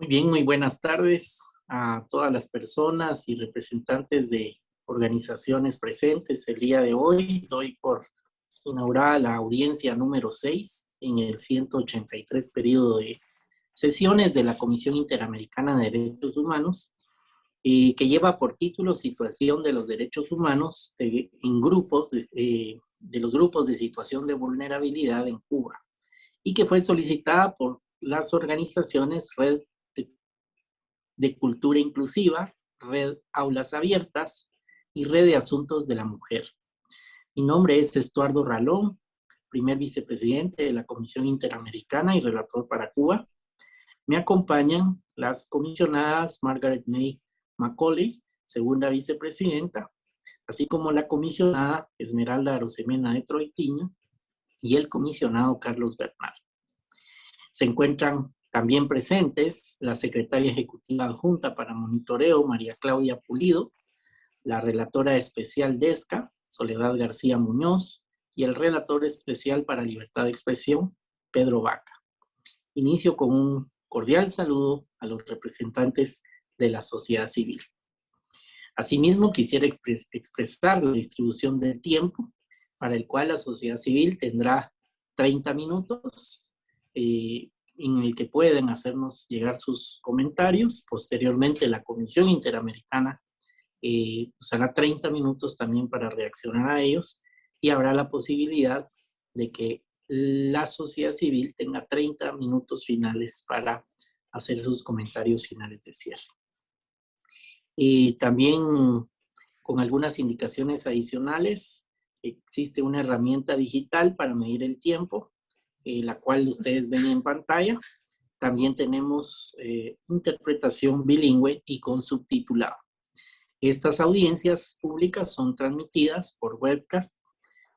Muy bien, muy buenas tardes a todas las personas y representantes de organizaciones presentes el día de hoy. Doy por inaugurada la audiencia número 6 en el 183 periodo de sesiones de la Comisión Interamericana de Derechos Humanos, y que lleva por título Situación de los Derechos Humanos en grupos de, eh, de los grupos de situación de vulnerabilidad en Cuba, y que fue solicitada por las organizaciones Red de Cultura Inclusiva, Red Aulas Abiertas y Red de Asuntos de la Mujer. Mi nombre es Estuardo Ralón, primer vicepresidente de la Comisión Interamericana y relator para Cuba. Me acompañan las comisionadas Margaret May Macaulay, segunda vicepresidenta, así como la comisionada Esmeralda Arosemena de Troitiño y el comisionado Carlos Bernal. Se encuentran también presentes la secretaria ejecutiva adjunta para monitoreo, María Claudia Pulido, la relatora especial DESCA, Soledad García Muñoz, y el relator especial para libertad de expresión, Pedro Vaca. Inicio con un cordial saludo a los representantes de la sociedad civil. Asimismo, quisiera expresar la distribución del tiempo para el cual la sociedad civil tendrá 30 minutos, eh, en el que pueden hacernos llegar sus comentarios. Posteriormente, la Comisión Interamericana eh, usará 30 minutos también para reaccionar a ellos y habrá la posibilidad de que la sociedad civil tenga 30 minutos finales para hacer sus comentarios finales de cierre. Y también con algunas indicaciones adicionales, existe una herramienta digital para medir el tiempo eh, la cual ustedes ven en pantalla. También tenemos eh, interpretación bilingüe y con subtitulado. Estas audiencias públicas son transmitidas por webcast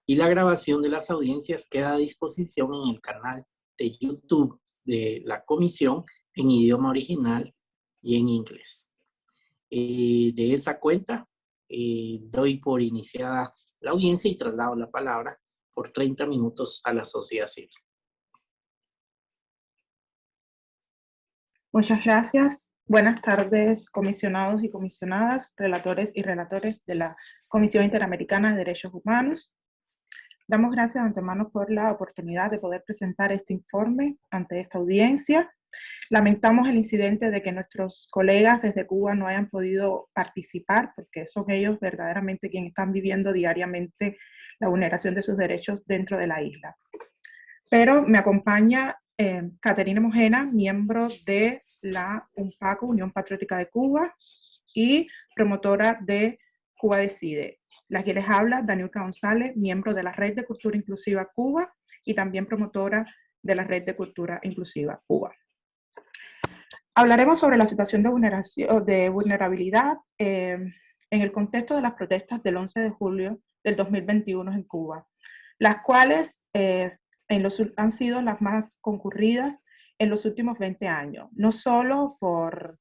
y la grabación de las audiencias queda a disposición en el canal de YouTube de la comisión en idioma original y en inglés. Eh, de esa cuenta, doy por iniciada la audiencia y traslado la palabra por 30 minutos a la sociedad civil. Muchas gracias. Buenas tardes, comisionados y comisionadas, relatores y relatores de la Comisión Interamericana de Derechos Humanos. Damos gracias de antemano por la oportunidad de poder presentar este informe ante esta audiencia. Lamentamos el incidente de que nuestros colegas desde Cuba no hayan podido participar, porque son ellos verdaderamente quienes están viviendo diariamente la vulneración de sus derechos dentro de la isla. Pero me acompaña eh, Caterina Mojena, miembro de la UNPACO, Unión Patriótica de Cuba, y promotora de Cuba Decide. La que les habla, Daniela González, miembro de la Red de Cultura Inclusiva Cuba y también promotora de la Red de Cultura Inclusiva Cuba. Hablaremos sobre la situación de, vulnerabilidad eh, en el contexto de las protestas del 11 de julio del 2021 en Cuba, las cuales eh, han sido las más concurridas en los últimos 20 años, no solo por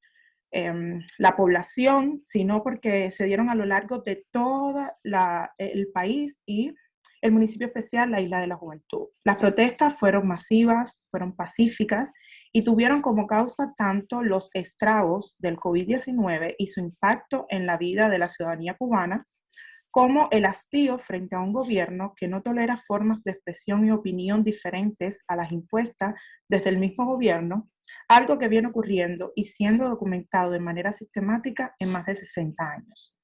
em, la población, sino porque se dieron a lo largo de todo el país y el municipio especial, la Isla de la Juventud. Las protestas fueron masivas, fueron pacíficas y tuvieron como causa tanto los estragos del COVID-19 y su impacto en la vida de la ciudadanía cubana, como el hastío frente a un gobierno que no tolera formas de expresión y opinión diferentes a las impuestas desde el mismo gobierno, algo que viene ocurriendo y siendo documentado de manera sistemática en más de 60 años.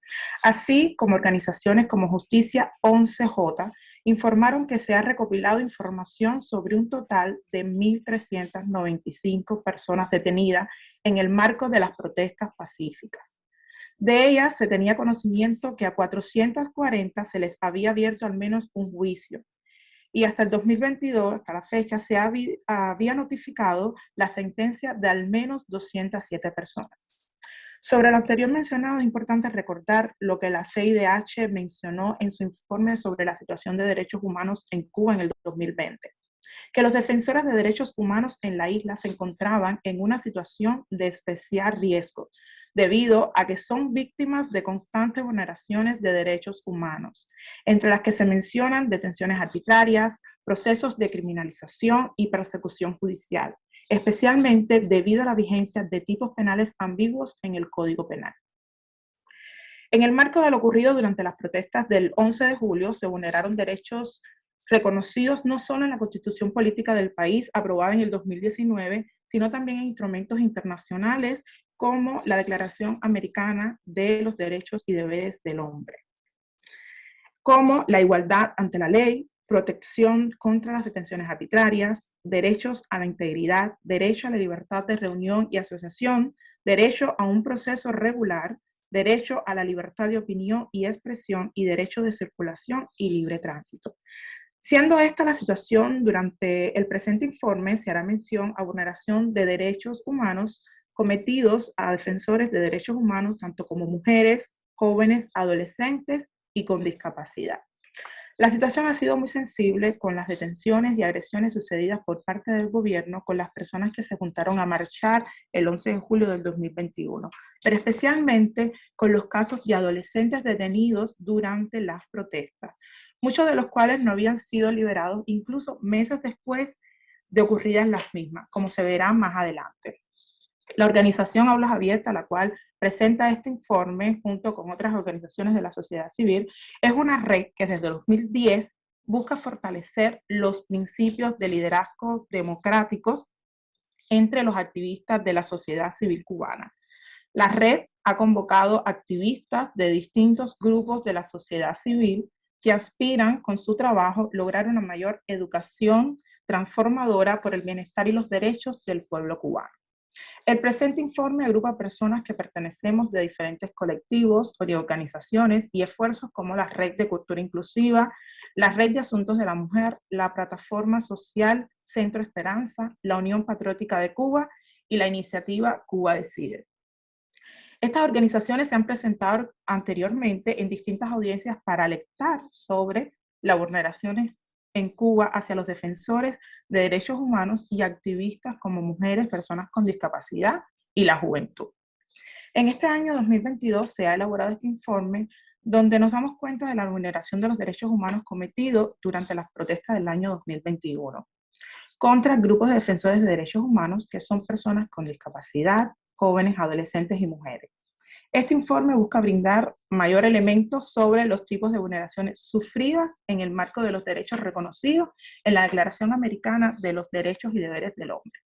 Así como organizaciones como Justicia 11J informaron que se ha recopilado información sobre un total de 1.395 personas detenidas en el marco de las protestas pacíficas. De ellas se tenía conocimiento que a 440 se les había abierto al menos un juicio. Y hasta el 2022, hasta la fecha, se había notificado la sentencia de al menos 207 personas. Sobre lo anterior mencionado, es importante recordar lo que la CIDH mencionó en su informe sobre la situación de derechos humanos en Cuba en el 2020, que los defensores de derechos humanos en la isla se encontraban en una situación de especial riesgo, debido a que son víctimas de constantes vulneraciones de derechos humanos, entre las que se mencionan detenciones arbitrarias, procesos de criminalización y persecución judicial, especialmente debido a la vigencia de tipos penales ambiguos en el Código Penal. En el marco de lo ocurrido durante las protestas del 11 de julio, se vulneraron derechos reconocidos no solo en la Constitución Política del país, aprobada en el 2019, sino también en instrumentos internacionales como la Declaración Americana de los Derechos y Deberes del Hombre, como la igualdad ante la ley, protección contra las detenciones arbitrarias, derechos a la integridad, derecho a la libertad de reunión y asociación, derecho a un proceso regular, derecho a la libertad de opinión y expresión y derecho de circulación y libre tránsito. Siendo esta la situación, durante el presente informe se hará mención a vulneración de derechos humanos cometidos a defensores de derechos humanos, tanto como mujeres, jóvenes, adolescentes y con discapacidad. La situación ha sido muy sensible con las detenciones y agresiones sucedidas por parte del gobierno con las personas que se juntaron a marchar el 11 de julio del 2021, pero especialmente con los casos de adolescentes detenidos durante las protestas, muchos de los cuales no habían sido liberados incluso meses después de ocurridas las mismas, como se verá más adelante. La organización Aulas Abiertas, la cual presenta este informe junto con otras organizaciones de la sociedad civil, es una red que desde 2010 busca fortalecer los principios de liderazgo democráticos entre los activistas de la sociedad civil cubana. La red ha convocado activistas de distintos grupos de la sociedad civil que aspiran con su trabajo lograr una mayor educación transformadora por el bienestar y los derechos del pueblo cubano. El presente informe agrupa personas que pertenecemos de diferentes colectivos organizaciones y esfuerzos como la Red de Cultura Inclusiva, la Red de Asuntos de la Mujer, la Plataforma Social Centro Esperanza, la Unión Patriótica de Cuba y la iniciativa Cuba Decide. Estas organizaciones se han presentado anteriormente en distintas audiencias para alertar sobre las vulneraciones en Cuba hacia los defensores de derechos humanos y activistas como mujeres, personas con discapacidad y la juventud. En este año 2022 se ha elaborado este informe donde nos damos cuenta de la vulneración de los derechos humanos cometidos durante las protestas del año 2021 contra grupos de defensores de derechos humanos que son personas con discapacidad, jóvenes, adolescentes y mujeres. Este informe busca brindar mayor elemento sobre los tipos de vulneraciones sufridas en el marco de los derechos reconocidos en la Declaración Americana de los Derechos y Deberes del Hombre.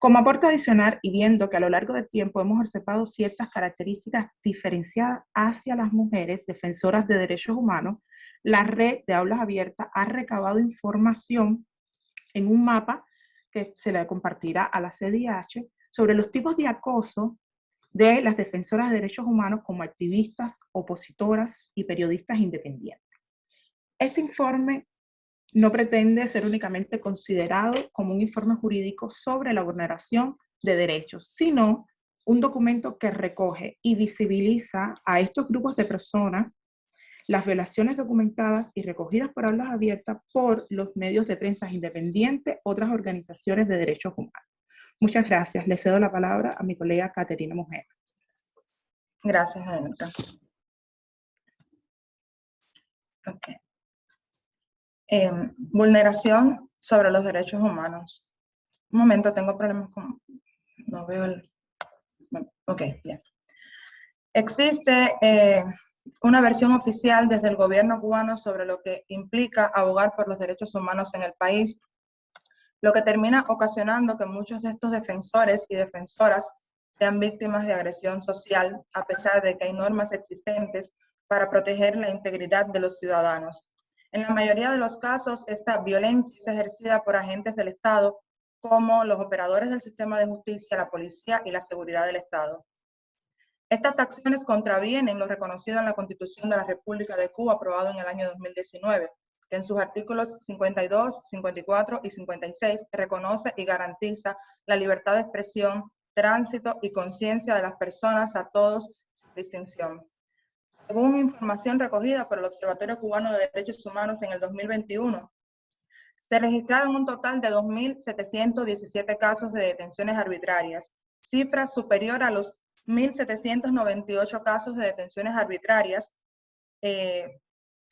Como aporte adicional, y viendo que a lo largo del tiempo hemos observado ciertas características diferenciadas hacia las mujeres defensoras de derechos humanos, la red de aulas abiertas ha recabado información en un mapa que se le compartirá a la CDH sobre los tipos de acoso de las defensoras de derechos humanos como activistas, opositoras y periodistas independientes. Este informe no pretende ser únicamente considerado como un informe jurídico sobre la vulneración de derechos, sino un documento que recoge y visibiliza a estos grupos de personas las violaciones documentadas y recogidas por hablas abiertas por los medios de prensa independientes, otras organizaciones de derechos humanos. Muchas gracias. Le cedo la palabra a mi colega Caterina Mujer. Gracias, Adelita. Okay. Em, vulneración sobre los derechos humanos. Un momento, tengo problemas con... No veo el... Ok, bien. Existe eh, una versión oficial desde el gobierno cubano sobre lo que implica abogar por los derechos humanos en el país lo que termina ocasionando que muchos de estos defensores y defensoras sean víctimas de agresión social, a pesar de que hay normas existentes para proteger la integridad de los ciudadanos. En la mayoría de los casos, esta violencia es ejercida por agentes del Estado, como los operadores del sistema de justicia, la policía y la seguridad del Estado. Estas acciones contravienen lo reconocido en la Constitución de la República de Cuba, aprobado en el año 2019, que en sus artículos 52, 54 y 56 reconoce y garantiza la libertad de expresión, tránsito y conciencia de las personas a todos sin distinción. Según información recogida por el Observatorio Cubano de Derechos Humanos en el 2021, se registraron un total de 2.717 casos de detenciones arbitrarias, cifra superior a los 1.798 casos de detenciones arbitrarias eh,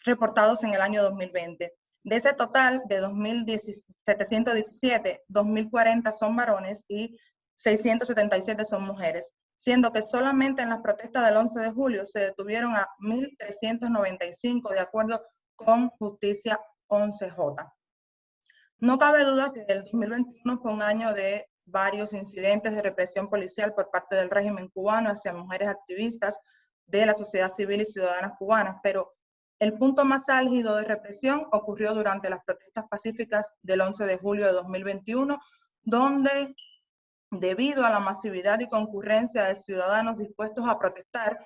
reportados en el año 2020. De ese total de 2.717, 2.040 son varones y 677 son mujeres, siendo que solamente en las protestas del 11 de julio se detuvieron a 1.395 de acuerdo con Justicia 11J. No cabe duda que el 2021 fue un año de varios incidentes de represión policial por parte del régimen cubano hacia mujeres activistas de la sociedad civil y ciudadanas cubanas, pero el punto más álgido de represión ocurrió durante las protestas pacíficas del 11 de julio de 2021, donde debido a la masividad y concurrencia de ciudadanos dispuestos a protestar,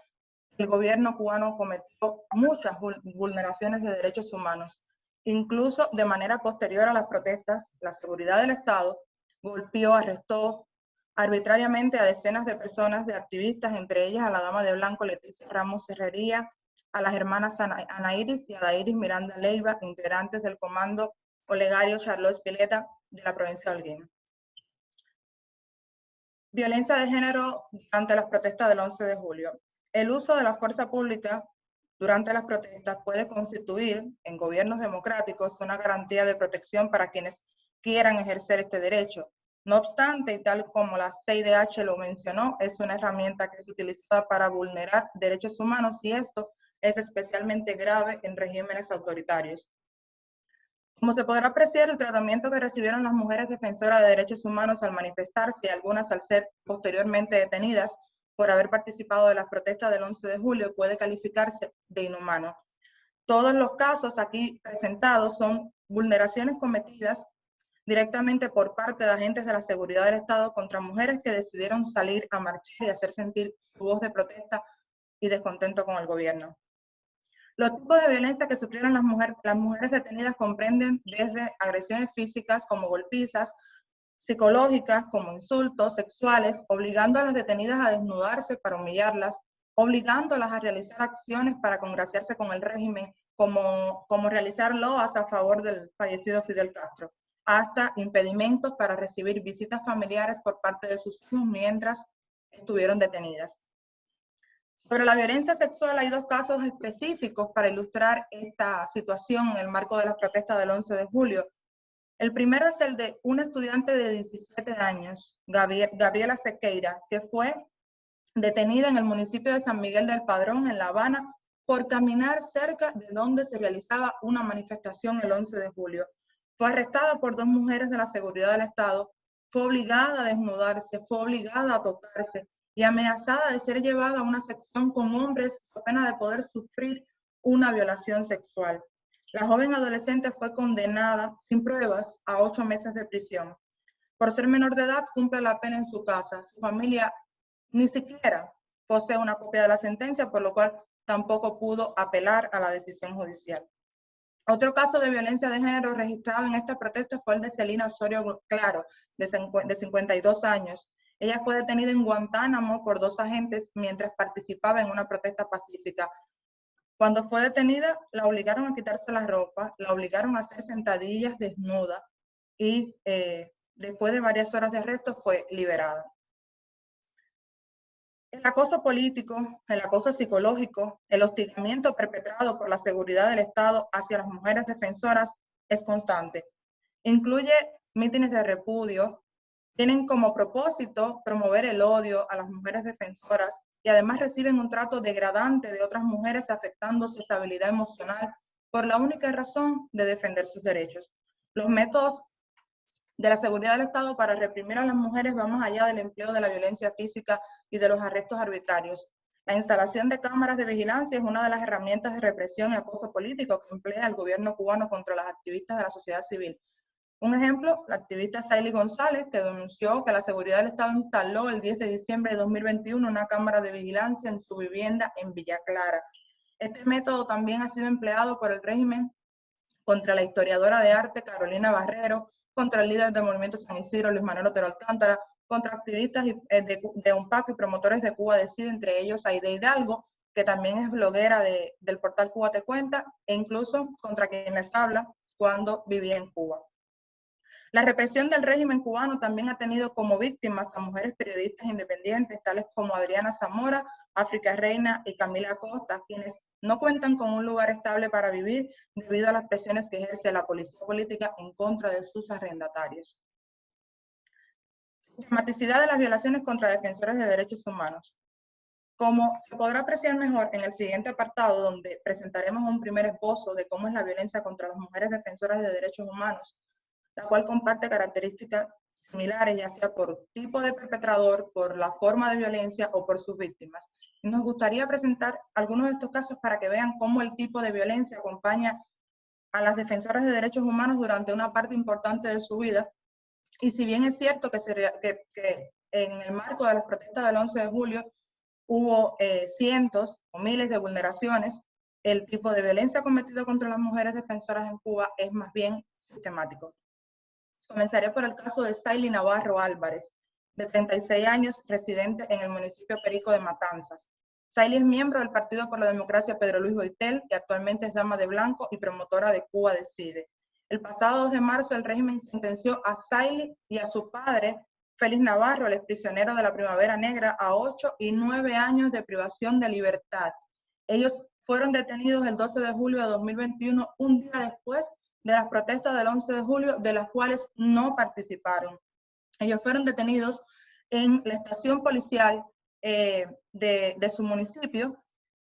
el gobierno cubano cometió muchas vulneraciones de derechos humanos. Incluso de manera posterior a las protestas, la seguridad del Estado golpeó, arrestó arbitrariamente a decenas de personas, de activistas, entre ellas a la dama de blanco Leticia Ramos Herrería, a las hermanas Ana Iris y Adairis Miranda Leiva, integrantes del comando Olegario Charlotte Pileta de la provincia de Holguín. Violencia de género durante las protestas del 11 de julio. El uso de la fuerza pública durante las protestas puede constituir en gobiernos democráticos una garantía de protección para quienes quieran ejercer este derecho. No obstante, y tal como la CIDH lo mencionó, es una herramienta que es utilizada para vulnerar derechos humanos y esto es especialmente grave en regímenes autoritarios. Como se podrá apreciar, el tratamiento que recibieron las mujeres defensoras de derechos humanos al manifestarse algunas al ser posteriormente detenidas por haber participado de las protestas del 11 de julio puede calificarse de inhumano. Todos los casos aquí presentados son vulneraciones cometidas directamente por parte de agentes de la seguridad del Estado contra mujeres que decidieron salir a marchar y hacer sentir su voz de protesta y descontento con el gobierno. Los tipos de violencia que sufrieron las, mujeres, las mujeres detenidas comprenden desde agresiones físicas como golpizas, psicológicas como insultos sexuales, obligando a las detenidas a desnudarse para humillarlas, obligándolas a realizar acciones para congraciarse con el régimen, como, como realizar loas a favor del fallecido Fidel Castro, hasta impedimentos para recibir visitas familiares por parte de sus hijos mientras estuvieron detenidas. Sobre la violencia sexual hay dos casos específicos para ilustrar esta situación en el marco de las protestas del 11 de julio. El primero es el de una estudiante de 17 años, Gabriela Sequeira, que fue detenida en el municipio de San Miguel del Padrón, en La Habana, por caminar cerca de donde se realizaba una manifestación el 11 de julio. Fue arrestada por dos mujeres de la seguridad del Estado, fue obligada a desnudarse, fue obligada a tocarse, y amenazada de ser llevada a una sección con hombres a pena de poder sufrir una violación sexual. La joven adolescente fue condenada sin pruebas a ocho meses de prisión. Por ser menor de edad, cumple la pena en su casa. Su familia ni siquiera posee una copia de la sentencia, por lo cual tampoco pudo apelar a la decisión judicial. Otro caso de violencia de género registrado en esta protesta fue el de Celina Osorio Claro, de 52 años, ella fue detenida en Guantánamo por dos agentes mientras participaba en una protesta pacífica. Cuando fue detenida, la obligaron a quitarse la ropa, la obligaron a hacer sentadillas desnuda y eh, después de varias horas de arresto fue liberada. El acoso político, el acoso psicológico, el hostigamiento perpetrado por la seguridad del Estado hacia las mujeres defensoras es constante. Incluye mítines de repudio, tienen como propósito promover el odio a las mujeres defensoras y además reciben un trato degradante de otras mujeres afectando su estabilidad emocional por la única razón de defender sus derechos. Los métodos de la seguridad del Estado para reprimir a las mujeres van más allá del empleo de la violencia física y de los arrestos arbitrarios. La instalación de cámaras de vigilancia es una de las herramientas de represión y acoso político que emplea el gobierno cubano contra las activistas de la sociedad civil. Un ejemplo, la activista Saily González, que denunció que la seguridad del Estado instaló el 10 de diciembre de 2021 una cámara de vigilancia en su vivienda en Villa Clara. Este método también ha sido empleado por el régimen contra la historiadora de arte Carolina Barrero, contra el líder del movimiento San Isidro, Luis Manuel Otero Alcántara, contra activistas eh, de, UNPAC y promotores de Cuba Decide, entre ellos Aide Hidalgo, que también es bloguera del portal Cuba Te Cuenta, e incluso contra quien les habla cuando vivía en Cuba. La represión del régimen cubano también ha tenido como víctimas a mujeres periodistas independientes, tales como Adriana Zamora, África Reina y Camila Costa, quienes no cuentan con un lugar estable para vivir debido a las presiones que ejerce la policía política en contra de sus arrendatarios. Sistematicidad de las violaciones contra defensores de derechos humanos. Como se podrá apreciar mejor en el siguiente apartado, donde presentaremos un primer esbozo de cómo es la violencia contra las mujeres defensoras de derechos humanos, la cual comparte características similares, ya sea por tipo de perpetrador, por la forma de violencia o por sus víctimas. Nos gustaría presentar algunos de estos casos para que vean cómo el tipo de violencia acompaña a las defensoras de derechos humanos durante una parte importante de su vida. Y si bien es cierto que, que, que en el marco de las protestas del 11 de julio hubo eh, cientos o miles de vulneraciones, el tipo de violencia cometido contra las mujeres defensoras en Cuba es más bien sistemático. Comenzaré por el caso de Saily Navarro Álvarez, de 36 años, residente en el municipio Perico de Matanzas. Saily es miembro del Partido por la Democracia Pedro Luis Boitel y actualmente es dama de blanco y promotora de Cuba Decide. El pasado 2 de marzo el régimen sentenció a Saily y a su padre Félix Navarro, el prisionero de la Primavera Negra, a 8 y 9 años de privación de libertad. Ellos fueron detenidos el 12 de julio de 2021, un día después de las protestas del 11 de julio, de las cuales no participaron. Ellos fueron detenidos en la estación policial eh, de, su municipio,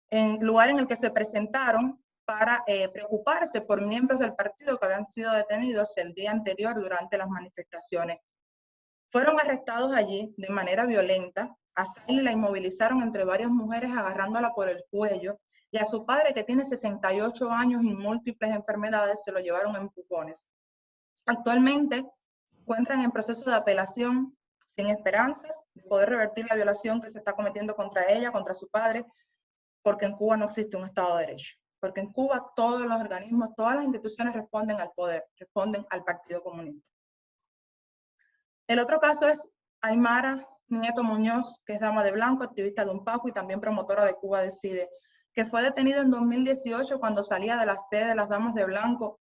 en lugar en el que se presentaron para eh, preocuparse por miembros del partido que habían sido detenidos el día anterior durante las manifestaciones. Fueron arrestados allí de manera violenta, así la inmovilizaron entre varias mujeres agarrándola por el cuello y a su padre que tiene 68 años y múltiples enfermedades se lo llevaron en pupones. Actualmente encuentran en proceso de apelación sin esperanza de poder revertir la violación que se está cometiendo contra ella, contra su padre, porque en Cuba no existe un Estado de Derecho. Porque en Cuba todos los organismos, todas las instituciones responden al poder, responden al Partido Comunista. El otro caso es Aymara Nieto Muñoz, que es dama de blanco, activista de un PACO y también promotora de Cuba Decide, que fue detenido en 2018 cuando salía de la sede de las Damas de Blanco,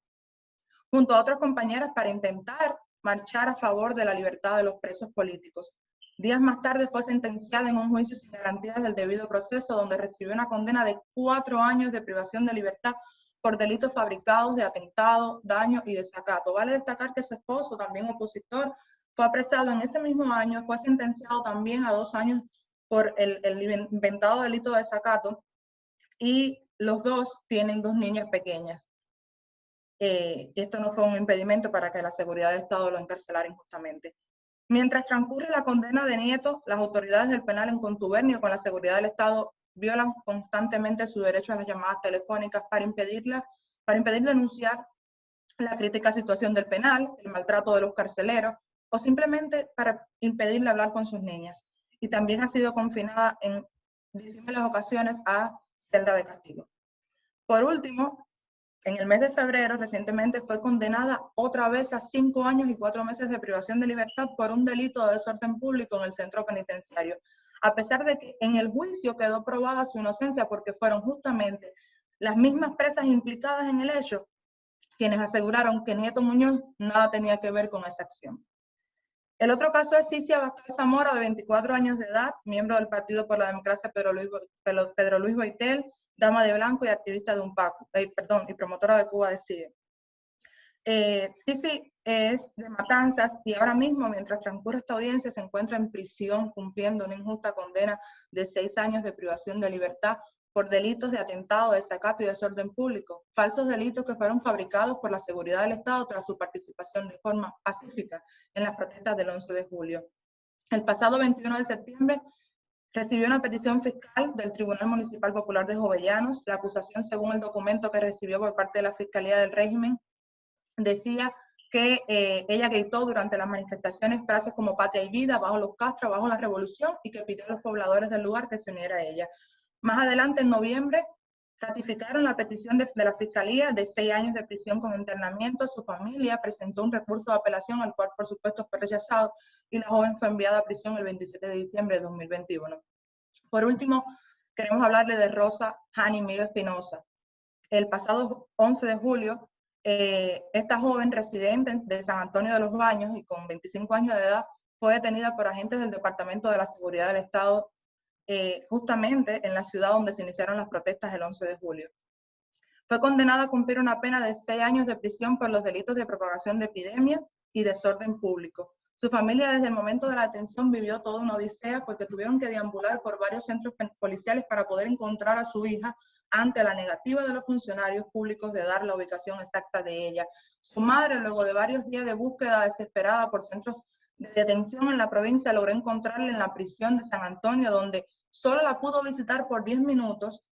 junto a otras compañeras para intentar marchar a favor de la libertad de los presos políticos. Días más tarde fue sentenciada en un juicio sin garantías del debido proceso, donde recibió una condena de cuatro años de privación de libertad por delitos fabricados de atentado, daño y desacato. Vale destacar que su esposo, también opositor, fue apresado en ese mismo año, fue sentenciado también a dos años por el, inventado delito de desacato y los dos tienen dos niñas pequeñas. Eh, esto no fue un impedimento para que la seguridad del Estado lo encarcelara injustamente. Mientras transcurre la condena de Nieto, las autoridades del penal en contubernio con la seguridad del Estado violan constantemente su derecho a las llamadas telefónicas para impedirla, para impedir denunciar la crítica situación del penal, el maltrato de los carceleros, o simplemente para impedirle hablar con sus niñas. Y también ha sido confinada en distintas ocasiones a celda de castigo. Por último, en el mes de febrero recientemente fue condenada otra vez a cinco años y cuatro meses de privación de libertad por un delito de desorden público en el centro penitenciario, a pesar de que en el juicio quedó probada su inocencia porque fueron justamente las mismas presas implicadas en el hecho quienes aseguraron que Nieto Muñoz nada tenía que ver con esa acción. El otro caso es Cicia Vázquez Zamora, de 24 años de edad, miembro del Partido por la Democracia Pedro Luis, Boitel, dama de blanco y activista de un PACO, eh, perdón, y promotora de Cuba Decide. Eh, Cici es de Matanzas y ahora mismo, mientras transcurre esta audiencia, se encuentra en prisión cumpliendo una injusta condena de seis años de privación de libertad por delitos de atentado, desacato y desorden público, falsos delitos que fueron fabricados por la seguridad del Estado tras su participación de forma pacífica en las protestas del 11 de julio. El pasado 21 de septiembre recibió una petición fiscal del Tribunal Municipal Popular de Jovellanos. La acusación, según el documento que recibió por parte de la Fiscalía del régimen, decía que eh, ella gritó durante las manifestaciones frases como patria y vida, bajo los castros, bajo la revolución, y que pidió a los pobladores del lugar que se uniera a ella. Más adelante, en noviembre, ratificaron la petición de, la Fiscalía de seis años de prisión con internamiento. Su familia presentó un recurso de apelación, al cual, por supuesto, fue rechazado, y la joven fue enviada a prisión el 27 de diciembre de 2021. Por último, queremos hablarle de Rosa Hani Miguel Espinosa. El pasado 11 de julio, eh, esta joven residente de San Antonio de los Baños y con 25 años de edad fue detenida por agentes del Departamento de la Seguridad del Estado eh, justamente en la ciudad donde se iniciaron las protestas el 11 de julio. Fue condenada a cumplir una pena de seis años de prisión por los delitos de propagación de epidemia y desorden público. Su familia desde el momento de la detención vivió toda una odisea porque tuvieron que deambular por varios centros policiales para poder encontrar a su hija ante la negativa de los funcionarios públicos de dar la ubicación exacta de ella. Su madre, luego de varios días de búsqueda desesperada por centros de detención en la provincia, logró encontrarla en la prisión de San Antonio, donde solo la pudo visitar por 10 minutos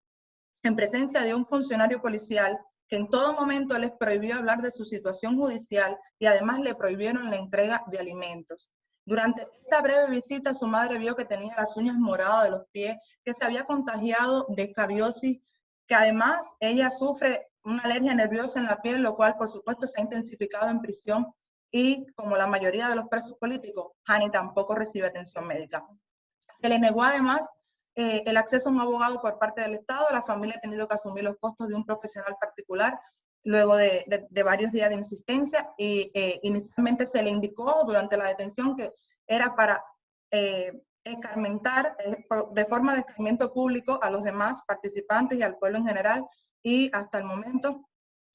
en presencia de un funcionario policial que en todo momento les prohibió hablar de su situación judicial y además le prohibieron la entrega de alimentos. Durante esa breve visita, su madre vio que tenía las uñas moradas de los pies, que se había contagiado de escabiosis, que además ella sufre una alergia nerviosa en la piel, lo cual por supuesto se ha intensificado en prisión y como la mayoría de los presos políticos, Hani tampoco recibe atención médica. Se le negó además eh, el acceso a un abogado por parte del Estado, la familia ha tenido que asumir los costos de un profesional particular luego de, varios días de insistencia y eh, inicialmente se le indicó durante la detención que era para eh, escarmentar de forma de escarmiento público a los demás participantes y al pueblo en general y hasta el momento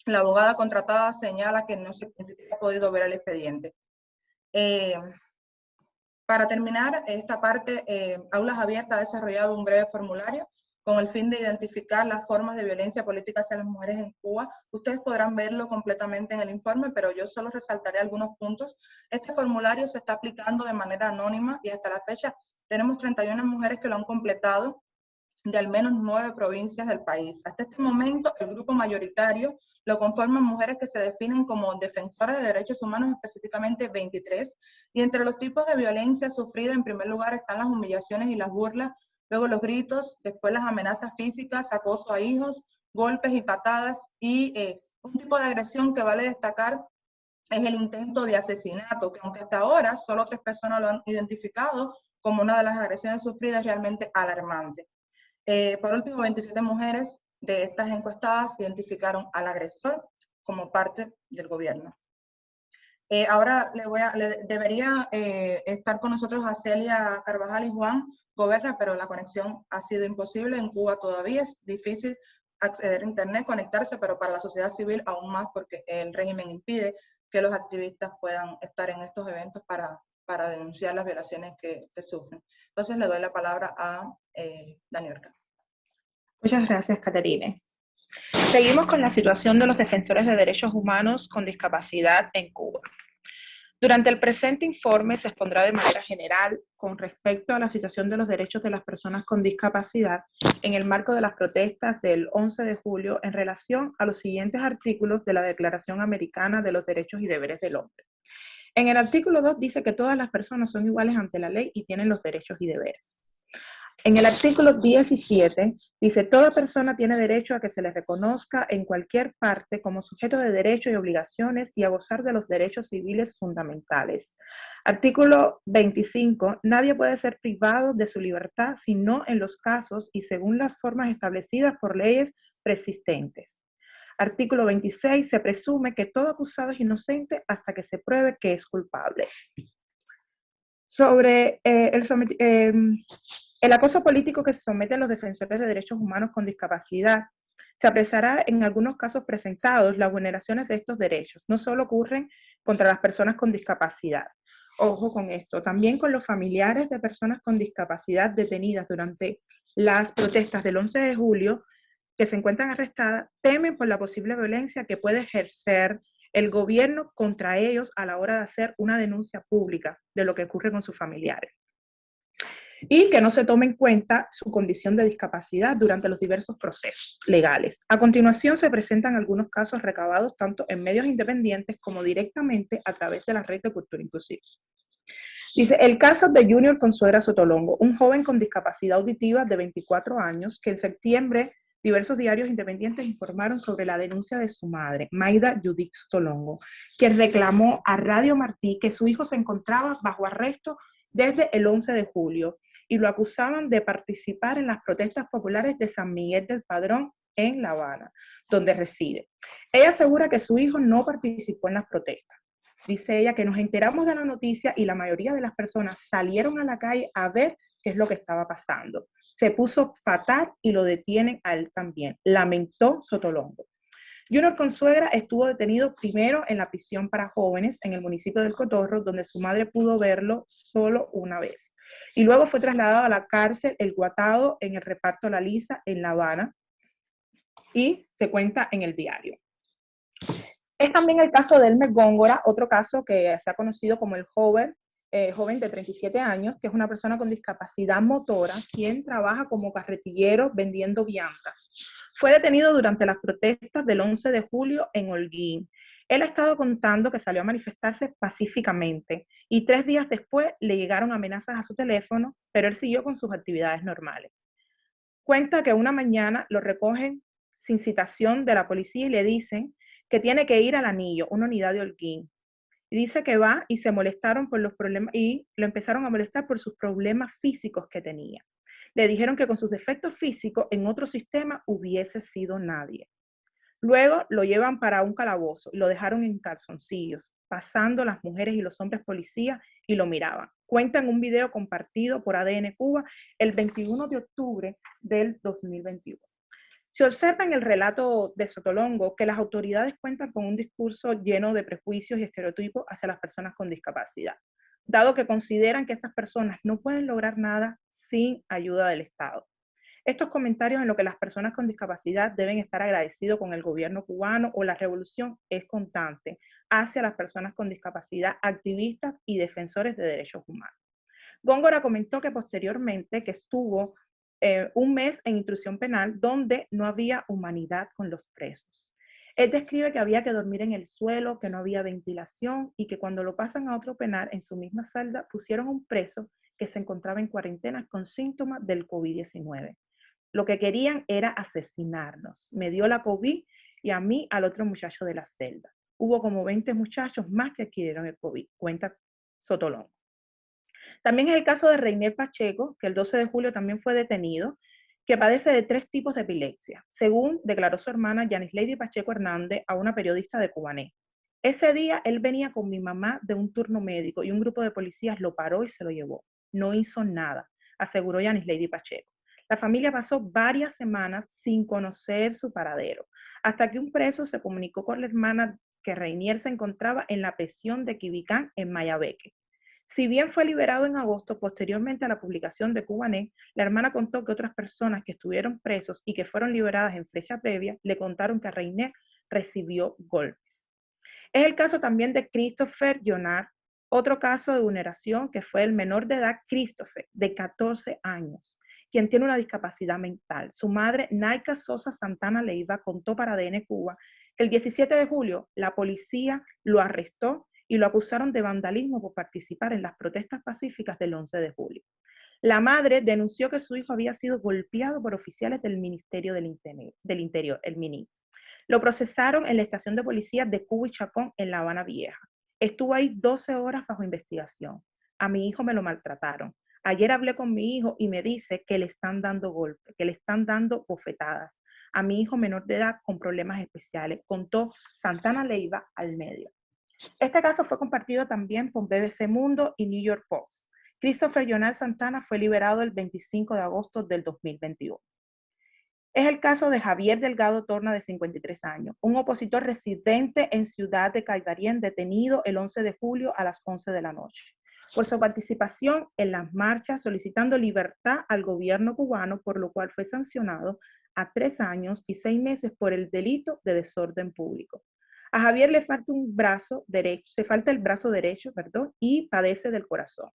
la abogada contratada señala que no se ha podido ver el expediente. Para terminar esta parte, eh, Aulas Abiertas ha desarrollado un breve formulario con el fin de identificar las formas de violencia política hacia las mujeres en Cuba. Ustedes podrán verlo completamente en el informe, pero yo solo resaltaré algunos puntos. Este formulario se está aplicando de manera anónima y hasta la fecha tenemos 31 mujeres que lo han completado de al menos nueve provincias del país. Hasta este momento, el grupo mayoritario lo conforman mujeres que se definen como defensoras de derechos humanos, específicamente 23, y entre los tipos de violencia sufrida, en primer lugar, están las humillaciones y las burlas, luego los gritos, después las amenazas físicas, acoso a hijos, golpes y patadas, y eh, un tipo de agresión que vale destacar es el intento de asesinato, que aunque hasta ahora solo tres personas lo han identificado como una de las agresiones sufridas realmente alarmante. Eh, por último, 27 mujeres de estas encuestadas identificaron al agresor como parte del gobierno. Eh, ahora debería eh, estar con nosotros a Celia Carvajal y Juan Goberna, pero la conexión ha sido imposible. En Cuba todavía es difícil acceder a Internet, conectarse, pero para la sociedad civil aún más porque el régimen impide que los activistas puedan estar en estos eventos para, para denunciar las violaciones que, sufren. Entonces le doy la palabra a eh, Daniel. Muchas gracias, Caterine. Seguimos con la situación de los defensores de derechos humanos con discapacidad en Cuba. Durante el presente informe se expondrá de manera general con respecto a la situación de los derechos de las personas con discapacidad en el marco de las protestas del 11 de julio en relación a los siguientes artículos de la Declaración Americana de los Derechos y Deberes del Hombre. En el artículo 2 dice que todas las personas son iguales ante la ley y tienen los derechos y deberes. En el artículo 17 dice, toda persona tiene derecho a que se le reconozca en cualquier parte como sujeto de derechos y obligaciones y a gozar de los derechos civiles fundamentales. Artículo 25, nadie puede ser privado de su libertad sino en los casos y según las formas establecidas por leyes persistentes. Artículo 26, se presume que todo acusado es inocente hasta que se pruebe que es culpable. Sobre eh, el, em, el acoso político que se somete a los defensores de derechos humanos con discapacidad se apreciará en algunos casos presentados las vulneraciones de estos derechos. No solo ocurren contra las personas con discapacidad. Ojo con esto, también con los familiares de personas con discapacidad detenidas durante las protestas del 11 de julio que se encuentran arrestadas temen por la posible violencia que puede ejercer el gobierno contra ellos a la hora de hacer una denuncia pública de lo que ocurre con sus familiares y que no se tome en cuenta su condición de discapacidad durante los diversos procesos legales. A continuación se presentan algunos casos recabados tanto en medios independientes como directamente a través de la red de cultura inclusiva. Dice, el caso de Junior Consuera Sotolongo, un joven con discapacidad auditiva de 24 años que en septiembre diversos diarios independientes informaron sobre la denuncia de su madre, Maida Judith Sotolongo, que reclamó a Radio Martí que su hijo se encontraba bajo arresto desde el 11 de julio y lo acusaban de participar en las protestas populares de San Miguel del Padrón en La Habana, donde reside. Ella asegura que su hijo no participó en las protestas. Dice ella que nos enteramos de la noticia y la mayoría de las personas salieron a la calle a ver qué es lo que estaba pasando. Se puso fatal y lo detienen a él también, lamentó Sotolongo. Junior Consuegra estuvo detenido primero en la prisión para jóvenes en el municipio del Cotorro, donde su madre pudo verlo solo una vez. Y luego fue trasladado a la cárcel El Guatado en el reparto La Lisa en La Habana y se cuenta en el diario. Es también el caso de Elmer Góngora, otro caso que se ha conocido como el joven, eh, joven de 37 años, que es una persona con discapacidad motora, quien trabaja como carretillero vendiendo viandas. Fue detenido durante las protestas del 11 de julio en Holguín. Él ha estado contando que salió a manifestarse pacíficamente y tres días después le llegaron amenazas a su teléfono, pero él siguió con sus actividades normales. Cuenta que una mañana lo recogen sin citación de la policía y le dicen que tiene que ir al anillo, una unidad de Holguín. Y dice que va y se molestaron por los problemas y lo empezaron a molestar por sus problemas físicos que tenía. Le dijeron que con sus defectos físicos en otro sistema hubiese sido nadie. Luego lo llevan para un calabozo y lo dejaron en calzoncillos, pasando las mujeres y los hombres policías y lo miraban. Cuentan un video compartido por ADN Cuba el 21 de octubre del 2021. Se observa en el relato de Sotolongo que las autoridades cuentan con un discurso lleno de prejuicios y estereotipos hacia las personas con discapacidad, dado que consideran que estas personas no pueden lograr nada sin ayuda del Estado. Estos comentarios en lo que las personas con discapacidad deben estar agradecidos con el gobierno cubano o la revolución es constante hacia las personas con discapacidad, activistas y defensores de derechos humanos. Góngora comentó que posteriormente que estuvo eh, un mes en intrusión penal donde no había humanidad con los presos. Él describe que había que dormir en el suelo, que no había ventilación y que cuando lo pasan a otro penal en su misma celda pusieron un preso que se encontraba en cuarentena con síntomas del COVID-19. Lo que querían era asesinarnos. Me dio la COVID y a mí al otro muchacho de la celda. Hubo como 20 muchachos más que adquirieron el COVID, cuenta Sotolón. También es el caso de Reiner Pacheco, que el 12 de julio también fue detenido, que padece de tres tipos de epilepsia, según declaró su hermana Yanis Lady Pacheco Hernández a una periodista de Cubané. Ese día él venía con mi mamá de un turno médico y un grupo de policías lo paró y se lo llevó. No hizo nada, aseguró Yanis Lady Pacheco. La familia pasó varias semanas sin conocer su paradero, hasta que un preso se comunicó con la hermana que Reinier se encontraba en la prisión de Quibicán en Mayabeque. Si bien fue liberado en agosto, posteriormente a la publicación de Cubanet, la hermana contó que otras personas que estuvieron presos y que fueron liberadas en fecha previa le contaron que Reiner recibió golpes. Es el caso también de Christopher Jonar, otro caso de vulneración que fue el menor de edad Christopher, de 14 años, quien tiene una discapacidad mental. Su madre, Naika Sosa Santana Leiva, contó para ADN Cuba que el 17 de julio la policía lo arrestó y lo acusaron de vandalismo por participar en las protestas pacíficas del 11 de julio. La madre denunció que su hijo había sido golpeado por oficiales del Ministerio del Interior, el MINI. Lo procesaron en la estación de policía de Cuba y Chacón en La Habana Vieja. Estuvo ahí 12 horas bajo investigación. A mi hijo me lo maltrataron. Ayer hablé con mi hijo y me dice que le están dando golpes, que le están dando bofetadas. A mi hijo menor de edad con problemas especiales, contó Santana Leiva al medio. Este caso fue compartido también por BBC Mundo y New York Post. Christopher Jonal Santana fue liberado el 25 de agosto del 2021. Es el caso de Javier Delgado Torna, de 53 años, un opositor residente en Ciudad de Caibarien, detenido el 11 de julio a las 11 de la noche, por su participación en las marchas solicitando libertad al gobierno cubano, por lo cual fue sancionado a tres años y seis meses por el delito de desorden público. A Javier le falta un brazo derecho, se falta el brazo derecho, perdón, y padece del corazón.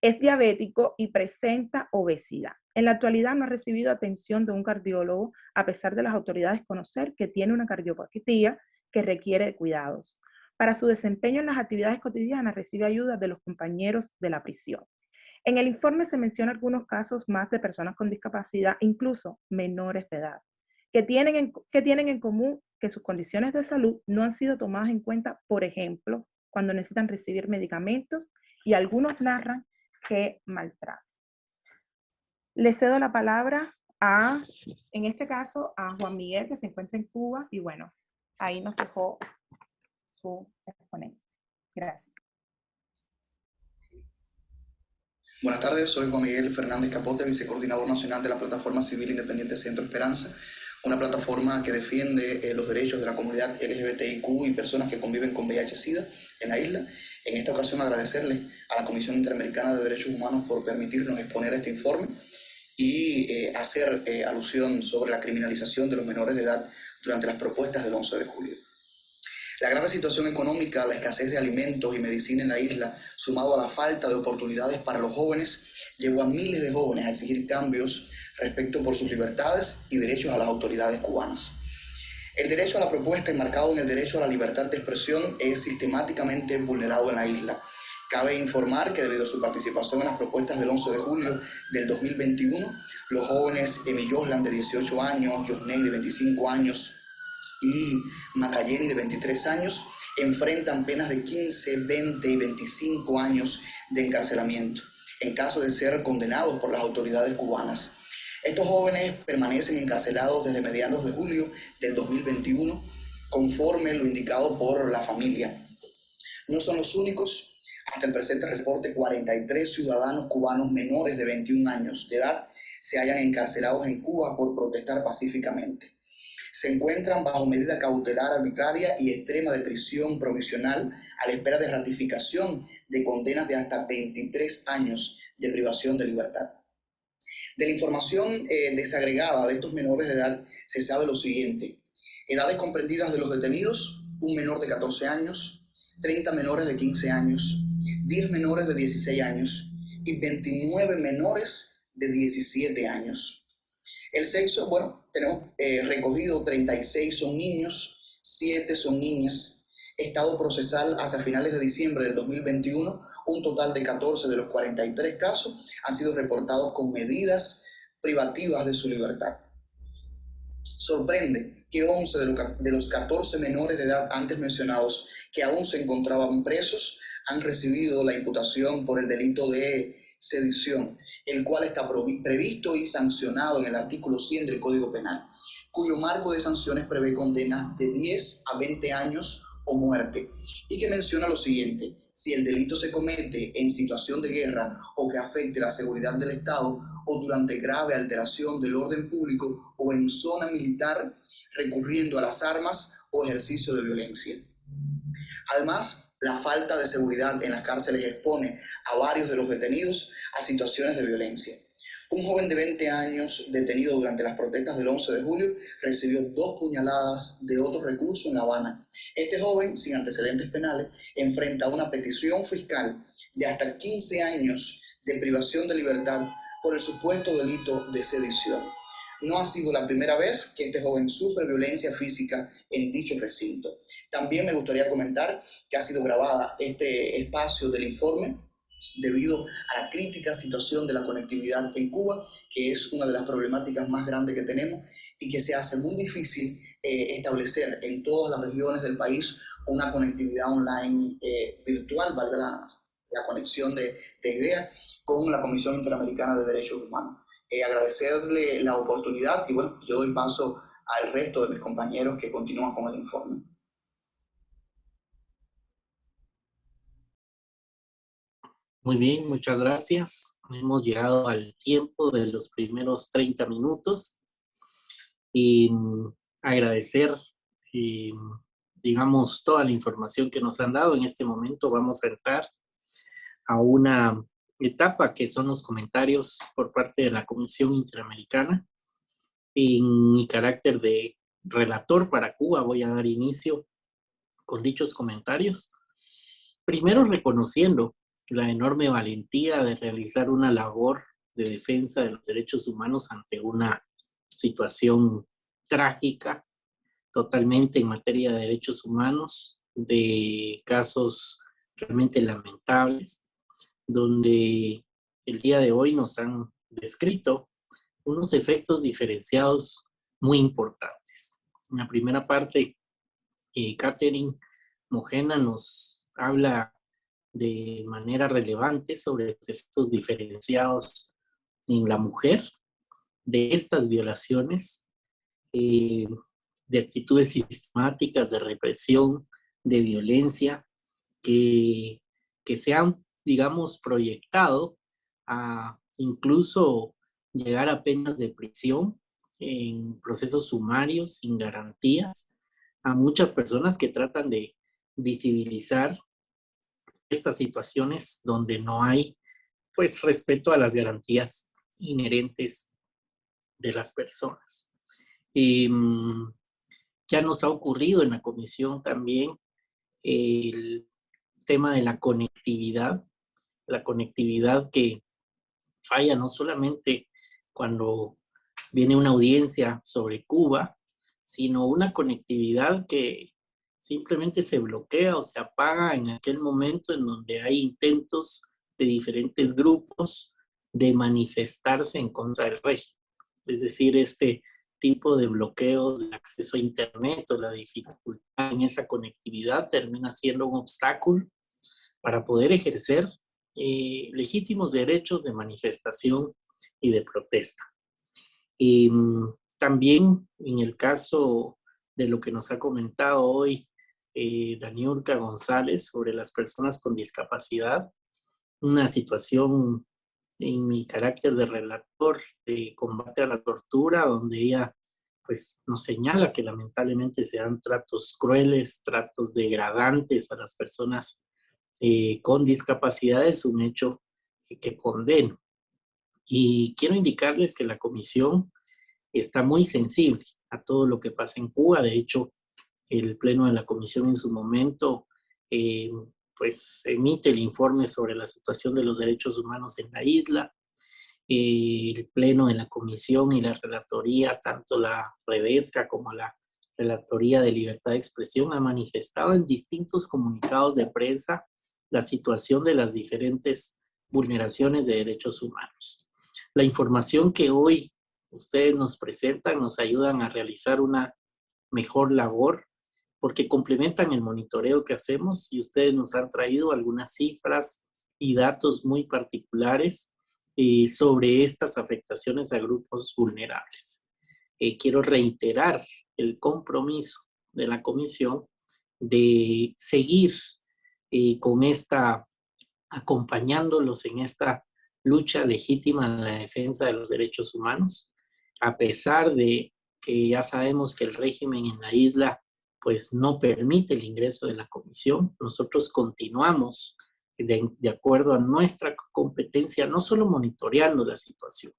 Es diabético y presenta obesidad. En la actualidad no ha recibido atención de un cardiólogo, a pesar de las autoridades conocer que tiene una cardiopatía que requiere cuidados. Para su desempeño en las actividades cotidianas recibe ayuda de los compañeros de la prisión. En el informe se menciona algunos casos más de personas con discapacidad, incluso menores de edad, que tienen que tienen en común que sus condiciones de salud no han sido tomadas en cuenta, por ejemplo, cuando necesitan recibir medicamentos y algunos narran que maltratan. Le cedo la palabra a, en este caso, a Juan Miguel, que se encuentra en Cuba, y bueno, ahí nos dejó su exponencia. Gracias. Buenas tardes, soy Juan Miguel Fernández Capote, vicecoordinador nacional de la Plataforma Civil Independiente Centro Esperanza, una plataforma que defiende eh, los derechos de la comunidad LGBTIQ y personas que conviven con VIH-Sida en la isla. En esta ocasión agradecerle a la Comisión Interamericana de Derechos Humanos por permitirnos exponer este informe y eh, hacer eh, alusión sobre la criminalización de los menores de edad durante las propuestas del 11 de julio. La grave situación económica, la escasez de alimentos y medicina en la isla, sumado a la falta de oportunidades para los jóvenes, llevó a miles de jóvenes a exigir cambios respecto por sus libertades y derechos a las autoridades cubanas. El derecho a la propuesta enmarcado en el derecho a la libertad de expresión es sistemáticamente vulnerado en la isla. Cabe informar que debido a su participación en las propuestas del 11 de julio del 2021, los jóvenes Emi Joslan de 18 años, Josney de 25 años y Macayeni de 23 años enfrentan penas de 15, 20 y 25 años de encarcelamiento en caso de ser condenados por las autoridades cubanas. Estos jóvenes permanecen encarcelados desde mediados de julio del 2021, conforme lo indicado por la familia. No son los únicos. Hasta el presente reporte, 43 ciudadanos cubanos menores de 21 años de edad se hayan encarcelados en Cuba por protestar pacíficamente. Se encuentran bajo medida cautelar arbitraria y extrema de prisión provisional a la espera de ratificación de condenas de hasta 23 años de privación de libertad. De la información eh, desagregada de estos menores de edad se sabe lo siguiente. Edades comprendidas de los detenidos, un menor de 14 años, 30 menores de 15 años, 10 menores de 16 años y 29 menores de 17 años. El sexo, bueno, tenemos eh, recogido 36 son niños, 7 son niñas, estado procesal hacia finales de diciembre del 2021, un total de 14 de los 43 casos han sido reportados con medidas privativas de su libertad. Sorprende que 11 de los 14 menores de edad antes mencionados que aún se encontraban presos han recibido la imputación por el delito de sedición, el cual está previsto y sancionado en el artículo 100 del Código Penal, cuyo marco de sanciones prevé condenas de 10 a 20 años muerte, y que menciona lo siguiente, si el delito se comete en situación de guerra o que afecte la seguridad del Estado o durante grave alteración del orden público o en zona militar recurriendo a las armas o ejercicio de violencia. Además, la falta de seguridad en las cárceles expone a varios de los detenidos a situaciones de violencia. Un joven de 20 años detenido durante las protestas del 11 de julio recibió dos puñaladas de otro recurso en La Habana. Este joven, sin antecedentes penales, enfrenta una petición fiscal de hasta 15 años de privación de libertad por el supuesto delito de sedición. No ha sido la primera vez que este joven sufre violencia física en dicho recinto. También me gustaría comentar que ha sido grabada este espacio del informe debido a la crítica situación de la conectividad en Cuba, que es una de las problemáticas más grandes que tenemos y que se hace muy difícil eh, establecer en todas las regiones del país una conectividad online eh, virtual, valga la, conexión de, ideas, con la Comisión Interamericana de Derechos Humanos. Eh, agradecerle la oportunidad y bueno, yo doy paso al resto de mis compañeros que continúan con el informe. Muy bien, muchas gracias. Hemos llegado al tiempo de los primeros 30 minutos y mm, agradecer, y, mm, digamos, toda la información que nos han dado. En este momento vamos a entrar a una etapa que son los comentarios por parte de la Comisión Interamericana. En mi carácter de relator para Cuba voy a dar inicio con dichos comentarios. Primero reconociendo la enorme valentía de realizar una labor de defensa de los derechos humanos ante una situación trágica, totalmente en materia de derechos humanos, de casos realmente lamentables, donde el día de hoy nos han descrito unos efectos diferenciados muy importantes. En la primera parte, eh, Catherine Mojena nos habla de manera relevante sobre los efectos diferenciados en la mujer de estas violaciones, eh, de actitudes sistemáticas de represión, de violencia, que, que se han, digamos, proyectado a incluso llegar a penas de prisión en procesos sumarios sin garantías a muchas personas que tratan de visibilizar estas situaciones donde no hay pues respeto a las garantías inherentes de las personas. Em, ya nos ha ocurrido en la comisión también el tema de la conectividad, la conectividad que falla no solamente cuando viene una audiencia sobre Cuba, sino una conectividad que simplemente se bloquea o se apaga en aquel momento en donde hay intentos de diferentes grupos de manifestarse en contra del régimen. Es decir, este tipo de bloqueos de acceso a Internet o la dificultad en esa conectividad termina siendo un obstáculo para poder ejercer eh, legítimos derechos de manifestación y de protesta. Y, mm, también en el caso de lo que nos ha comentado hoy eh, Daniurka González sobre las personas con discapacidad, una situación en mi carácter de relator de combate a la tortura, donde ella pues nos señala que lamentablemente se dan tratos crueles, tratos degradantes a las personas eh, con discapacidades, un hecho que condeno. Y quiero indicarles que la comisión está muy sensible a todo lo que pasa en Cuba. De hecho, el pleno de la comisión en su momento eh, pues emite el informe sobre la situación de los derechos humanos en la isla. el pleno de la comisión y la relatoría, tanto la Redesca como la Relatoría de Libertad de Expresión, ha manifestado en distintos comunicados de prensa la situación de las diferentes vulneraciones de derechos humanos. La información que hoy ustedes nos presentan nos ayudan a realizar una mejor labor porque complementan el monitoreo que hacemos y ustedes nos han traído algunas cifras y datos muy particulares eh, sobre estas afectaciones a grupos vulnerables. Eh, quiero reiterar el compromiso de la Comisión de seguir eh, con esta, acompañándolos en esta lucha legítima en la defensa de los derechos humanos, a pesar de que ya sabemos que el régimen en la isla pues no permite el ingreso de la comisión. Nosotros continuamos de, acuerdo a nuestra competencia, no solo monitoreando la situación,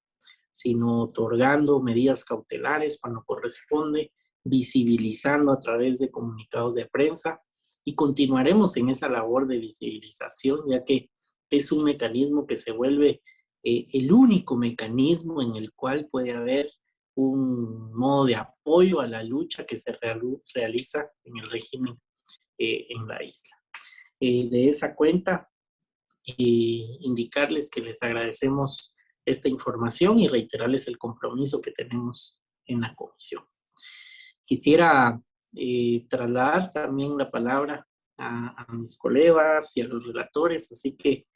sino otorgando medidas cautelares cuando corresponde, visibilizando a través de comunicados de prensa y continuaremos en esa labor de visibilización, ya que es un mecanismo que se vuelve eh, el único mecanismo en el cual puede haber un modo de apoyo a la lucha que se realiza en el régimen eh, en la isla. Eh, de esa cuenta, indicarles que les agradecemos esta información y reiterarles el compromiso que tenemos en la comisión. Quisiera eh, trasladar también la palabra a, mis colegas y a los relatores, así que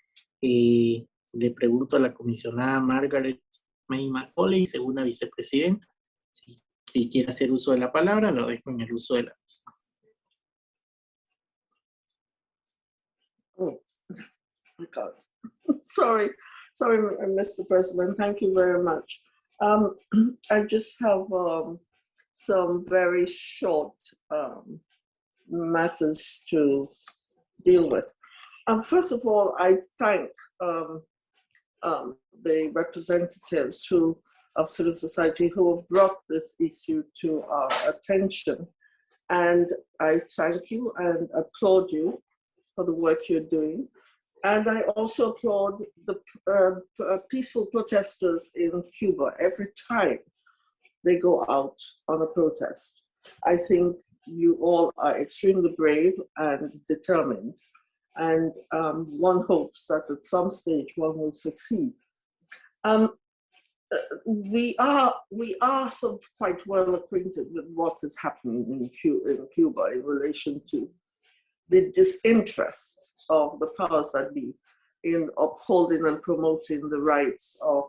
le pregunto a la comisionada Margaret May Macaulay, segunda vicepresidenta. Si, si, quiere hacer uso de la palabra, lo dejo en el uso de la misma. Oh, sorry, sorry, Mr. President. Thank you very much. Um, I just have um, some very short um, matters to deal with. Um, first of all, I thank um, um, the representatives who of civil society who have brought this issue to our attention. And I thank you and applaud you for the work you're doing. And I also applaud the uh, uh peaceful protesters in Cuba every time they go out on a protest. I think you all are extremely brave and determined and um, one hopes that at some stage one will succeed. Um, uh, we are we are sort of quite well acquainted with what is happening in Cuba, in Cuba in relation to the disinterest of the powers that be in upholding and promoting the rights of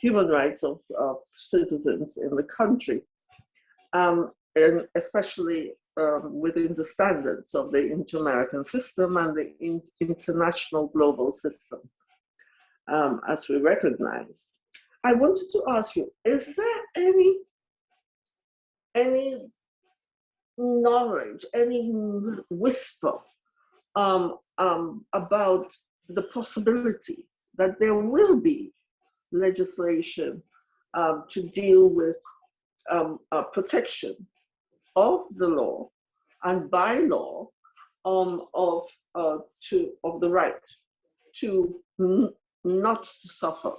human rights of, of citizens in the country, um, and especially um, within the standards of the inter-American system and the in international global system, um, as we recognize. I wanted to ask you, is there any, any knowledge, any whisper um, um, about the possibility that there will be legislation um, to deal with um, uh, protection of the law and by law um, of, uh, to, of the right to not to suffer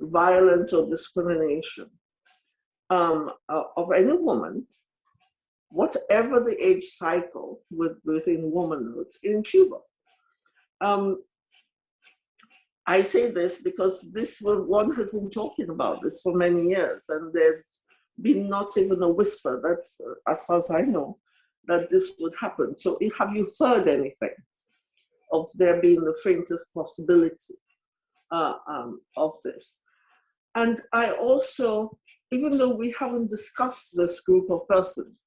violence or discrimination um, uh, of any woman, whatever the age cycle with, within womanhood in Cuba. Um, I say this because this one has been talking about this for many years and there's been not even a whisper that, uh, as far as I know, that this would happen. So have you heard anything of there being the faintest possibility uh, um, of this? And I also, even though we haven't discussed this group of persons,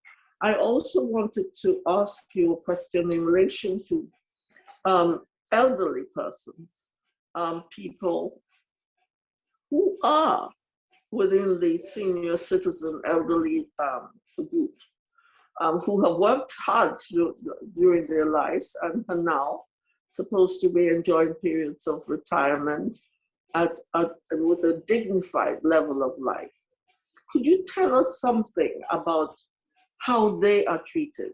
I also wanted to ask you a question in relation to um, elderly persons, um, people who are within the senior citizen elderly um, group, um, who have worked hard during their lives and are now supposed to be enjoying periods of retirement at, with a dignified level of life. Could you tell us something about how they are treated?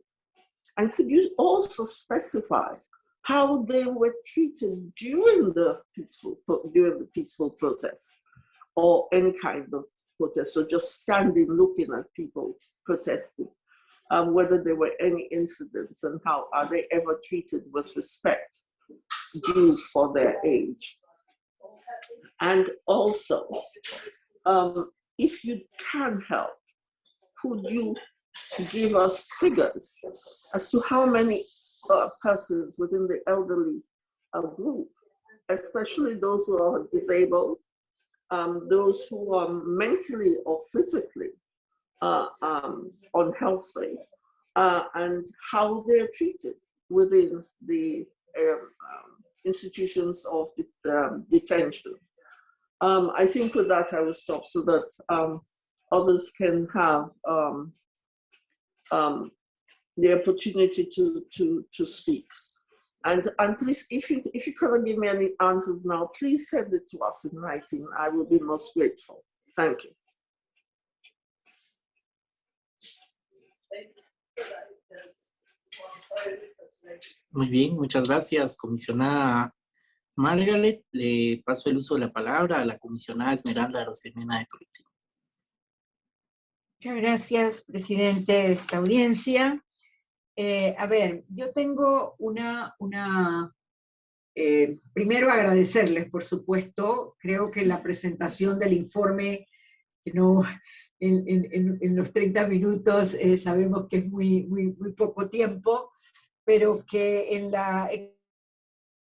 And could you also specify how they were treated during the peaceful, during the peaceful protest or any kind of protest, or just standing looking at people protesting, um, whether there were any incidents and how are they ever treated with respect due for their age. And also, um, if you can help, could you give us figures as to how many uh, persons within the elderly uh, group, especially those who are disabled, um, those who are mentally or physically uh, um, unhealthy, uh, and how they're treated within the um, um institutions of the, um, detention. Um, I think with that I will stop so that others can have the opportunity to, to, to speak. And, and please, if you, if you cannot give me any answers now, please send it to us in writing. I will be most grateful. Thank you. Muy bien, muchas gracias, comisionada Margaret. Le paso el uso de la palabra a la comisionada Esmeralda Rosemena de Turiti. Muchas gracias, presidente de esta audiencia. Eh, a ver, yo tengo una... una eh, primero agradecerles, por supuesto. Creo que la presentación del informe, que no, en, los 30 minutos eh, sabemos que es muy, muy, muy poco tiempo, pero que en la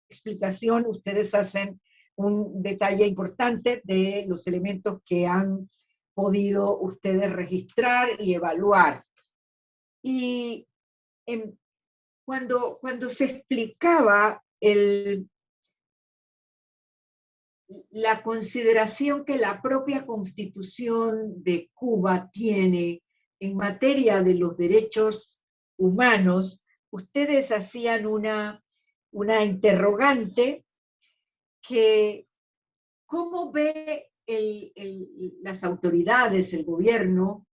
explicación ustedes hacen un detalle importante de los elementos que han podido ustedes registrar y evaluar. Y cuando, cuando se explicaba la consideración que la propia constitución de Cuba tiene en materia de los derechos humanos, ustedes hacían una, una interrogante que cómo ve las autoridades, el gobierno,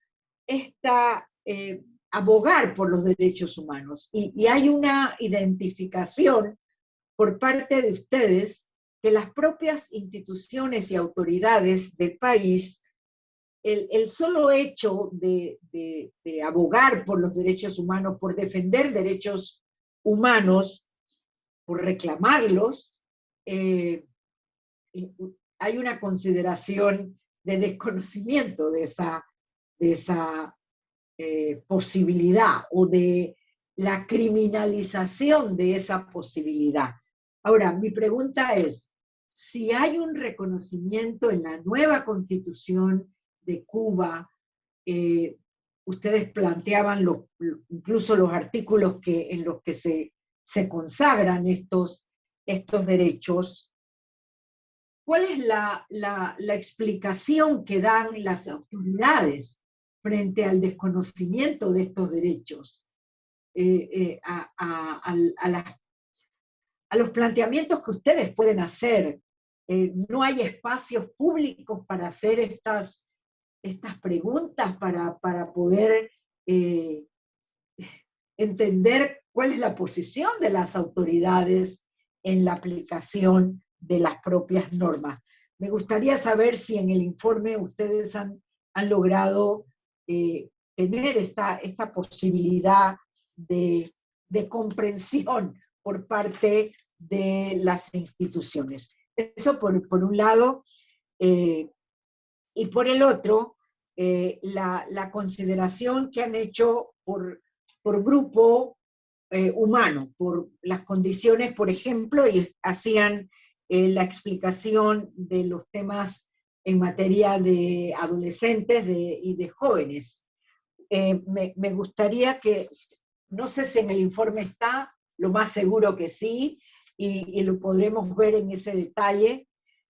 esta, eh, abogar por los derechos humanos. Y, hay una identificación por parte de ustedes que las propias instituciones y autoridades del país el, solo hecho de, abogar por los derechos humanos, por defender derechos humanos, por reclamarlos, eh, hay una consideración de desconocimiento de esa, de esa eh, posibilidad o de la criminalización de esa posibilidad. Ahora, mi pregunta es, si hay un reconocimiento en la nueva constitución de Cuba, eh, ustedes planteaban incluso los artículos que, en los que se, se consagran estos, estos derechos, ¿cuál es la, la, la, explicación que dan las autoridades frente al desconocimiento de estos derechos? Eh, eh, a, los planteamientos que ustedes pueden hacer. Eh, no hay espacios públicos para hacer estas, preguntas, para, poder entender cuál es la posición de las autoridades en la aplicación de las propias normas. Me gustaría saber si en el informe ustedes han logrado tener esta, esta posibilidad de, comprensión por parte de las instituciones. Eso por, un lado, eh, y por el otro, eh, la, consideración que han hecho por, por grupo eh, humano, por las condiciones, por ejemplo, y hacían la explicación de los temas en materia de adolescentes y de jóvenes. Me, me, gustaría que no sé si en el informe está, lo más seguro que sí, y, lo podremos ver en ese detalle,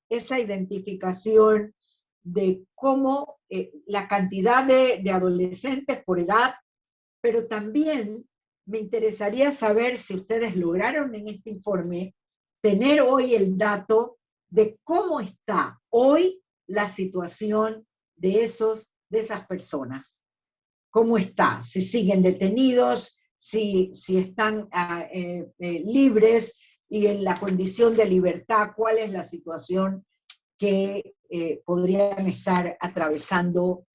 esa identificación de cómo eh, la cantidad de, de adolescentes por edad, pero también me interesaría saber si ustedes lograron en este informe tener hoy el dato de cómo está hoy la situación de, esos, de esas personas. ¿Cómo está? Si siguen detenidos, si, están ah, eh, eh, libres y en la condición de libertad, cuál es la situación que eh, podrían estar atravesando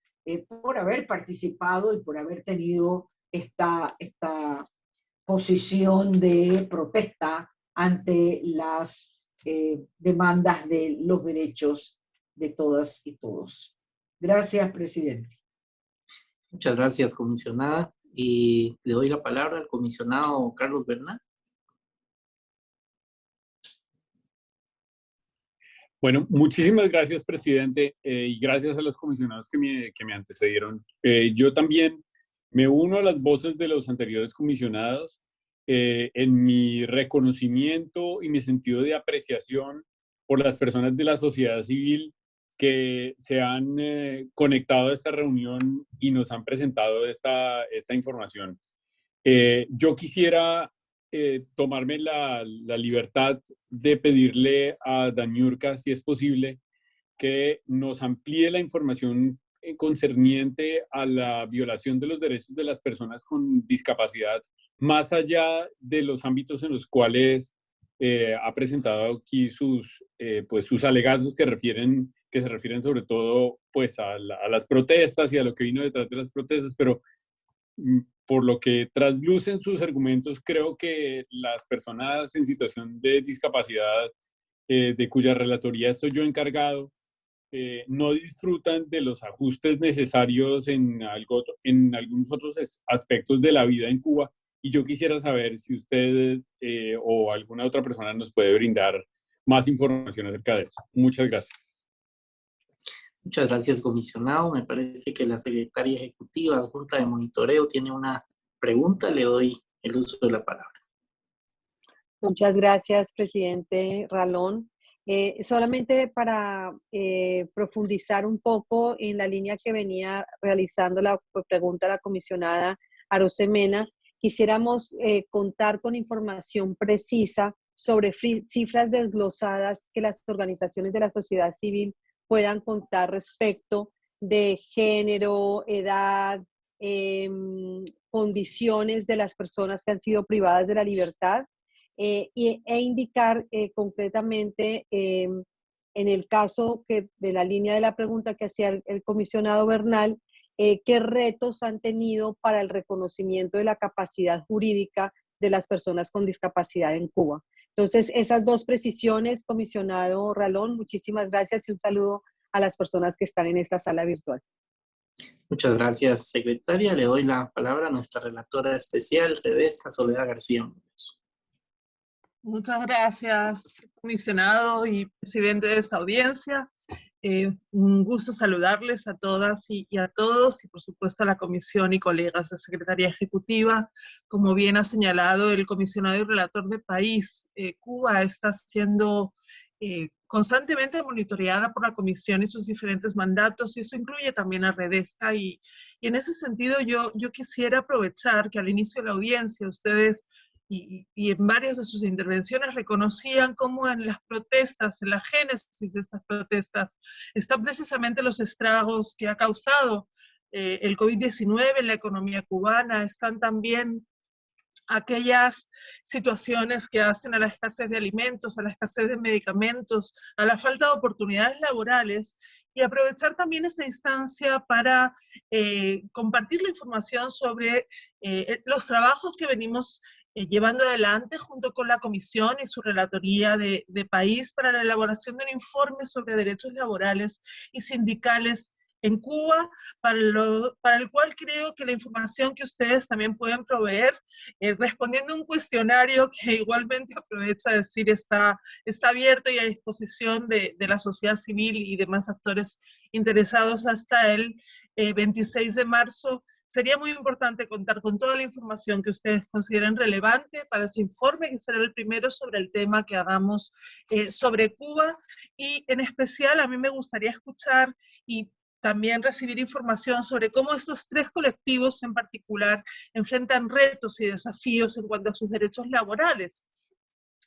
por haber participado y por haber tenido esta, esta posición de protesta ante las demandas de los derechos de todas y todos. Gracias, presidente. Muchas gracias, comisionada. Y le doy la palabra al comisionado Carlos Bernal. Bueno, muchísimas gracias, presidente, eh, y gracias a los comisionados que me, que me antecedieron. Eh, yo también me uno a las voces de los anteriores comisionados eh, en mi reconocimiento y mi sentido de apreciación por las personas de la sociedad civil que se han eh, conectado a esta reunión y nos han presentado esta, esta información. Eh, yo quisiera eh, tomarme la, la, libertad de pedirle a Daniurka, si es posible, que nos amplíe la información concerniente a la violación de los derechos de las personas con discapacidad, más allá de los ámbitos en los cuales ha presentado aquí sus, pues sus alegatos que refieren que se refieren sobre todo pues a, las protestas y a lo que vino detrás de las protestas, pero mm, por lo que traslucen sus argumentos, creo que las personas en situación de discapacidad, eh, de cuya relatoría estoy yo encargado, eh, no disfrutan de los ajustes necesarios en, algo, en algunos otros aspectos de la vida en Cuba. Y yo quisiera saber si usted eh, o alguna otra persona nos puede brindar más información acerca de eso. Muchas gracias. Muchas gracias, comisionado. Me parece que la secretaria ejecutiva Junta de Monitoreo tiene una pregunta. Le doy el uso de la palabra. Muchas gracias, presidente Ralón. Eh, solamente para eh, profundizar un poco en la línea que venía realizando la pregunta de la comisionada Arosemena, quisiéramos eh, contar con información precisa sobre cifras desglosadas que las organizaciones de la sociedad civil puedan contar respecto de género, edad, em, condiciones de las personas que han sido privadas de la libertad eh, e indicar eh, concretamente em, en el caso que, de la línea de la pregunta que hacía el, comisionado Bernal, eh, qué retos han tenido para el reconocimiento de la capacidad jurídica de las personas con discapacidad en Cuba. Entonces, esas dos precisiones, comisionado Ralón, muchísimas gracias y un saludo a las personas que están en esta sala virtual. Muchas gracias, secretaria. Le doy la palabra a nuestra relatora especial, Redesca Soledad García. Muchas gracias, comisionado y presidente de esta audiencia. Eh, un gusto saludarles a todas y, a todos y por supuesto a la comisión y colegas de Secretaría Ejecutiva. Como bien ha señalado el comisionado y relator de país, eh, Cuba está siendo eh, constantemente monitoreada por la comisión y sus diferentes mandatos y eso incluye también a Redesca y, y en ese sentido yo, yo quisiera aprovechar que al inicio de la audiencia ustedes y, en varias de sus intervenciones reconocían cómo en las protestas, en la génesis de estas protestas, están precisamente los estragos que ha causado eh, el COVID-19 en la economía cubana, están también aquellas situaciones que hacen a la escasez de alimentos, a la escasez de medicamentos, a la falta de oportunidades laborales y aprovechar también esta instancia para eh, compartir la información sobre eh, los trabajos que venimos eh, llevando adelante junto con la Comisión y su Relatoría de, País para la elaboración de un informe sobre derechos laborales y sindicales en Cuba, para, el cual creo que la información que ustedes también pueden proveer, eh, respondiendo a un cuestionario que igualmente aprovecha a decir está, está abierto y a disposición de, de la sociedad civil y demás actores interesados hasta el 26 eh, de marzo Sería muy importante contar con toda la información que ustedes consideren relevante para ese informe, que será el primero sobre el tema que hagamos eh, sobre Cuba. Y en especial a mí me gustaría escuchar y también recibir información sobre cómo estos tres colectivos en particular enfrentan retos y desafíos en cuanto a sus derechos laborales.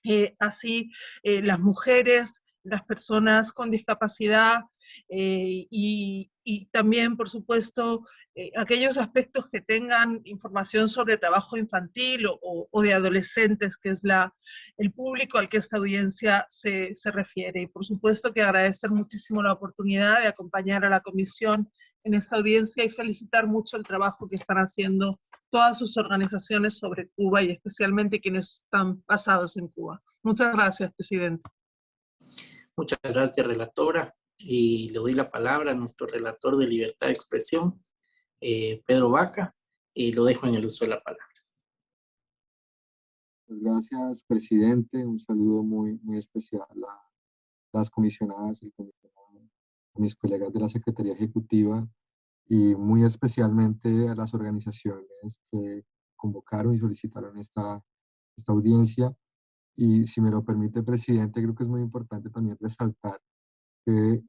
Eh, así, eh, las mujeres, las personas con discapacidad eh, y, también, por supuesto, eh, aquellos aspectos que tengan información sobre trabajo infantil o, de adolescentes, que es la, el público al que esta audiencia se, se refiere. Y por supuesto que agradecer muchísimo la oportunidad de acompañar a la comisión en esta audiencia y felicitar mucho el trabajo que están haciendo todas sus organizaciones sobre Cuba y especialmente quienes están basados en Cuba. Muchas gracias, Presidente. Muchas gracias, relatora. Y le doy la palabra a nuestro relator de libertad de expresión, eh, Pedro Vaca, y lo dejo en el uso de la palabra. Pues gracias, presidente. Un saludo muy, muy especial a las comisionadas y a mis colegas de la Secretaría Ejecutiva y muy especialmente a las organizaciones que convocaron y solicitaron esta, esta audiencia y si me lo permite, presidente, creo que es muy importante también resaltar que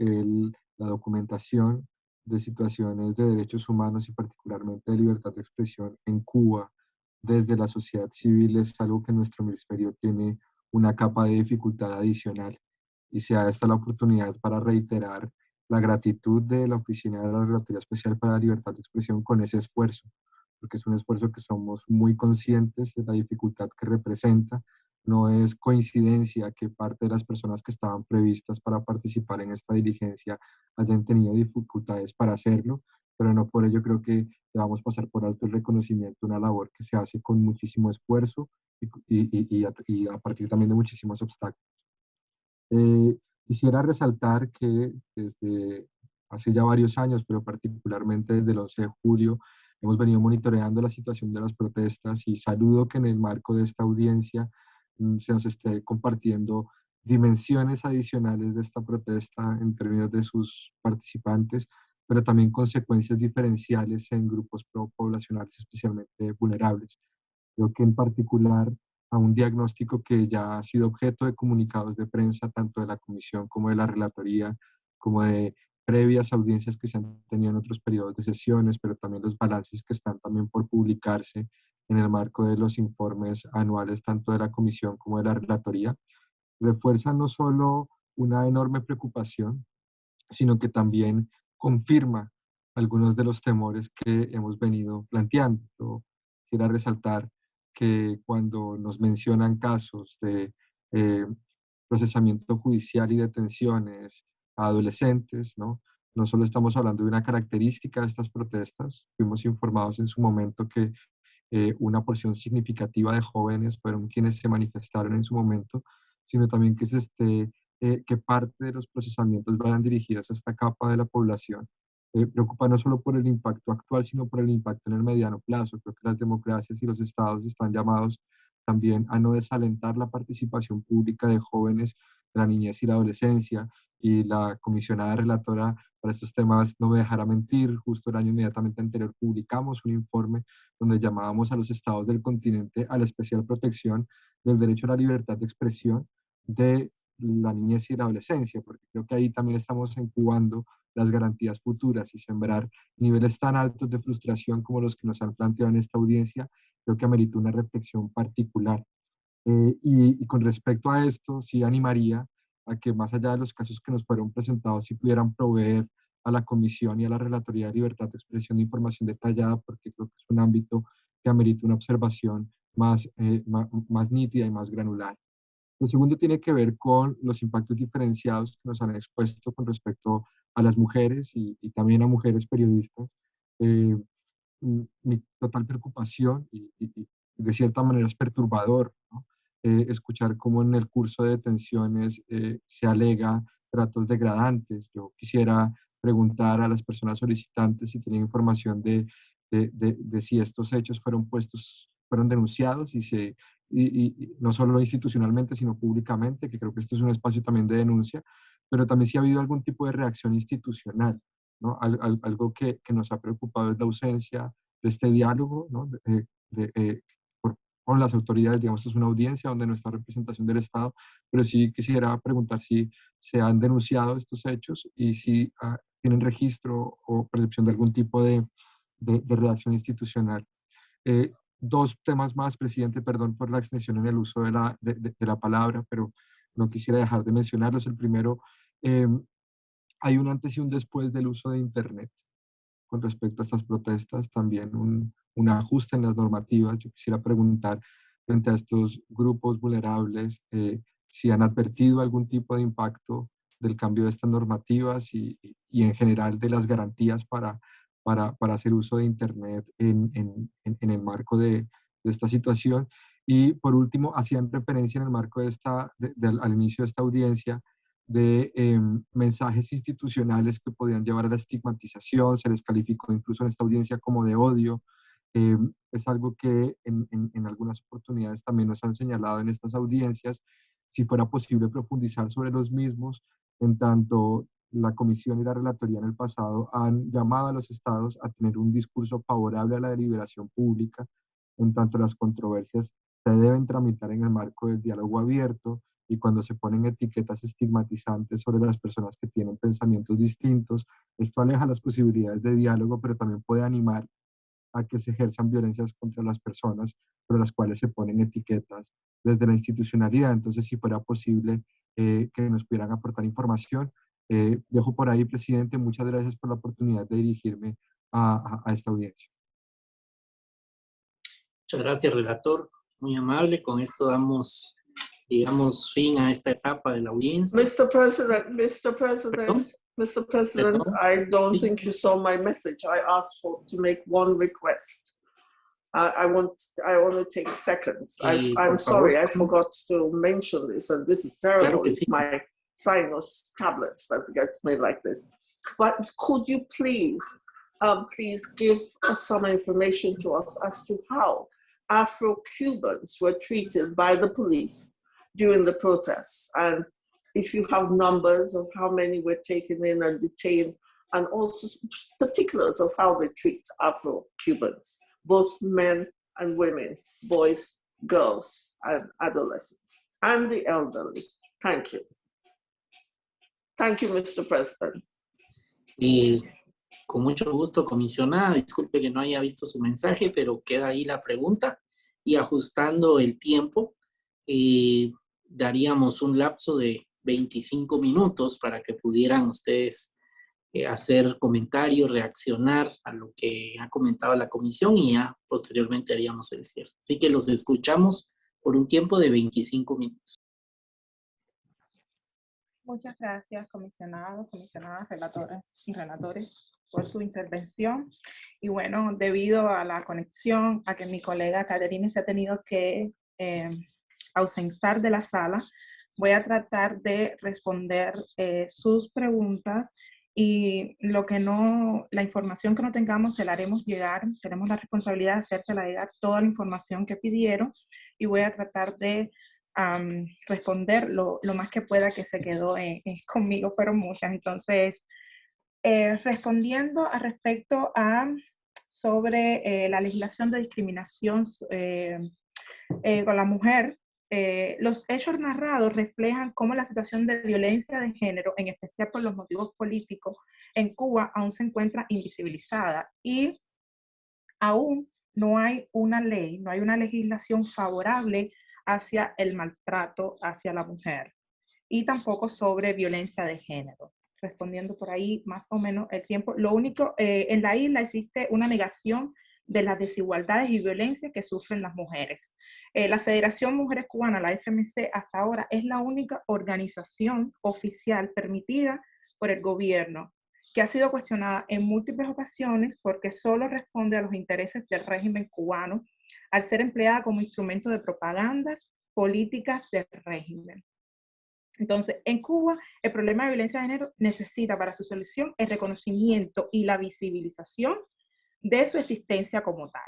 la documentación de situaciones de derechos humanos y particularmente de libertad de expresión en Cuba desde la sociedad civil es algo que nuestro ministerio tiene una capa de dificultad adicional y se da esta la oportunidad para reiterar la gratitud de la Oficina de la Relatoría Especial para la Libertad de Expresión con ese esfuerzo, porque es un esfuerzo que somos muy conscientes de la dificultad que representa, no es coincidencia que parte de las personas que estaban previstas para participar en esta diligencia hayan tenido dificultades para hacerlo, pero no por ello creo que debamos pasar por alto el reconocimiento, una labor que se hace con muchísimo esfuerzo y, a, partir también de muchísimos obstáculos. Eh, quisiera resaltar que desde hace ya varios años, pero particularmente desde el 11 de julio, hemos venido monitoreando la situación de las protestas y saludo que en el marco de esta audiencia se nos esté compartiendo dimensiones adicionales de esta protesta en términos de sus participantes, pero también consecuencias diferenciales en grupos poblacionales especialmente vulnerables. Creo que en particular a un diagnóstico que ya ha sido objeto de comunicados de prensa, tanto de la Comisión como de la Relatoría, como de previas audiencias que se han tenido en otros periodos de sesiones, pero también los balances que están también por publicarse en el marco de los informes anuales tanto de la Comisión como de la Relatoría, refuerza no solo una enorme preocupación, sino que también confirma algunos de los temores que hemos venido planteando. Quisiera resaltar que cuando nos mencionan casos de eh, procesamiento judicial y detenciones a adolescentes, ¿no? no solo estamos hablando de una característica de estas protestas, fuimos informados en su momento que eh, una porción significativa de jóvenes fueron quienes se manifestaron en su momento, sino también que, se esté, eh, que parte de los procesamientos vayan dirigidos a esta capa de la población. Eh, preocupa no solo por el impacto actual, sino por el impacto en el mediano plazo. Creo que las democracias y los estados están llamados también a no desalentar la participación pública de jóvenes de la niñez y la adolescencia, y la comisionada relatora para estos temas no me dejará mentir, justo el año inmediatamente anterior publicamos un informe donde llamábamos a los estados del continente a la especial protección del derecho a la libertad de expresión de la niñez y la adolescencia, porque creo que ahí también estamos incubando las garantías futuras y sembrar niveles tan altos de frustración como los que nos han planteado en esta audiencia, creo que amerita una reflexión particular. Eh, y, y, con respecto a esto, sí animaría a que más allá de los casos que nos fueron presentados, sí pudieran proveer a la Comisión y a la Relatoría de Libertad de Expresión de información detallada, porque creo que es un ámbito que amerita una observación más, eh, más, más, nítida y más granular. Lo segundo tiene que ver con los impactos diferenciados que nos han expuesto con respecto a las mujeres y, y también a mujeres periodistas. Eh, mi total preocupación y, y, de cierta manera es perturbador ¿no? Eh, escuchar cómo en el curso de detenciones eh, se alega tratos degradantes. Yo quisiera preguntar a las personas solicitantes si tienen información de, de, de, de si estos hechos fueron puestos, fueron denunciados y, se, y, y, no solo institucionalmente, sino públicamente, que creo que este es un espacio también de denuncia, pero también si ha habido algún tipo de reacción institucional. ¿no? Al, al, algo que, que, nos ha preocupado es la ausencia de este diálogo ¿no? de, de, eh, con las autoridades, digamos, es una audiencia donde no está representación del Estado, pero sí quisiera preguntar si se han denunciado estos hechos y si ah, tienen registro o percepción de algún tipo de, de, de reacción institucional. Eh, dos temas más, presidente, perdón por la extensión en el uso de la, de, de la palabra, pero no quisiera dejar de mencionarlos. El primero, eh, hay un antes y un después del uso de Internet con respecto a estas protestas, también un, un ajuste en las normativas. Yo quisiera preguntar frente a estos grupos vulnerables eh, si han advertido algún tipo de impacto del cambio de estas normativas y, y en general de las garantías para, para, para hacer uso de Internet en, en, el marco de, esta situación. Y por último, hacían referencia en el marco de esta, de, al inicio de esta audiencia de eh, mensajes institucionales que podían llevar a la estigmatización, se les calificó incluso en esta audiencia como de odio. Eh, es algo que en, en, en, algunas oportunidades también nos han señalado en estas audiencias, si fuera posible profundizar sobre los mismos, en tanto la Comisión y la Relatoría en el pasado han llamado a los estados a tener un discurso favorable a la deliberación pública, en tanto las controversias se deben tramitar en el marco del diálogo abierto, y cuando se ponen etiquetas estigmatizantes sobre las personas que tienen pensamientos distintos, esto aleja las posibilidades de diálogo, pero también puede animar a que se ejerzan violencias contra las personas sobre las cuales se ponen etiquetas desde la institucionalidad. Entonces, si fuera posible eh, que nos pudieran aportar información, eh, dejo por ahí, presidente, muchas gracias por la oportunidad de dirigirme a, a, a esta audiencia. Muchas gracias, relator. Muy amable. Con esto damos digamos, fin a esta etapa de la audiencia. Mr. President, Mr. President. Mr. President, ¿Perdón? I don't think you saw my message. I asked for to make one request. I, I want I want to take seconds. I, am sorry, I forgot to mention this, and this is terrible. Claro it's sí. my sinus tablets that gets me like this. But could you please, um, please give us some information to us as to how Afro-Cubans were treated by the police during the protests. And if you have numbers of how many were taken in and detained, and also particulars of how they treat Afro-Cubans, both men and women, boys, girls, and adolescents, and the elderly. Thank you. Thank you, Mr. President. Y con mucho gusto, comisionada. Disculpe que no haya visto su mensaje, pero queda ahí la pregunta. Y ajustando el tiempo, eh, daríamos un lapso de 25 minutos para que pudieran ustedes eh, hacer comentarios, reaccionar a lo que ha comentado la comisión y ya posteriormente haríamos el cierre. Así que los escuchamos por un tiempo de 25 minutos. Muchas gracias, comisionados, comisionadas, relatores y relatores por su intervención. Y bueno, debido a la conexión, a que mi colega Caterine se ha tenido que eh, ausentar de la sala, voy a tratar de responder eh, sus preguntas y lo que no, la información que no tengamos se la haremos llegar. Tenemos la responsabilidad de hacérsela llegar toda la información que pidieron y voy a tratar de responder lo, más que pueda que se quedó conmigo, pero muchas. Entonces, eh, respondiendo a respecto a sobre eh, la legislación de discriminación eh, con la mujer, los hechos narrados reflejan cómo la situación de violencia de género, en especial por los motivos políticos, en Cuba aún se encuentra invisibilizada y aún no hay una ley, no hay una legislación favorable hacia el maltrato hacia la mujer y tampoco sobre violencia de género. Respondiendo por ahí más o menos el tiempo. Lo único, eh, en la isla existe una negación de las desigualdades y violencia que sufren las mujeres. Eh, la Federación Mujeres Cubanas, la FMC, hasta ahora es la única organización oficial permitida por el gobierno que ha sido cuestionada en múltiples ocasiones porque solo responde a los intereses del régimen cubano al ser empleada como instrumento de propagandas políticas del régimen. Entonces, en Cuba, el problema de violencia de género necesita para su solución el reconocimiento y la visibilización de su existencia como tal.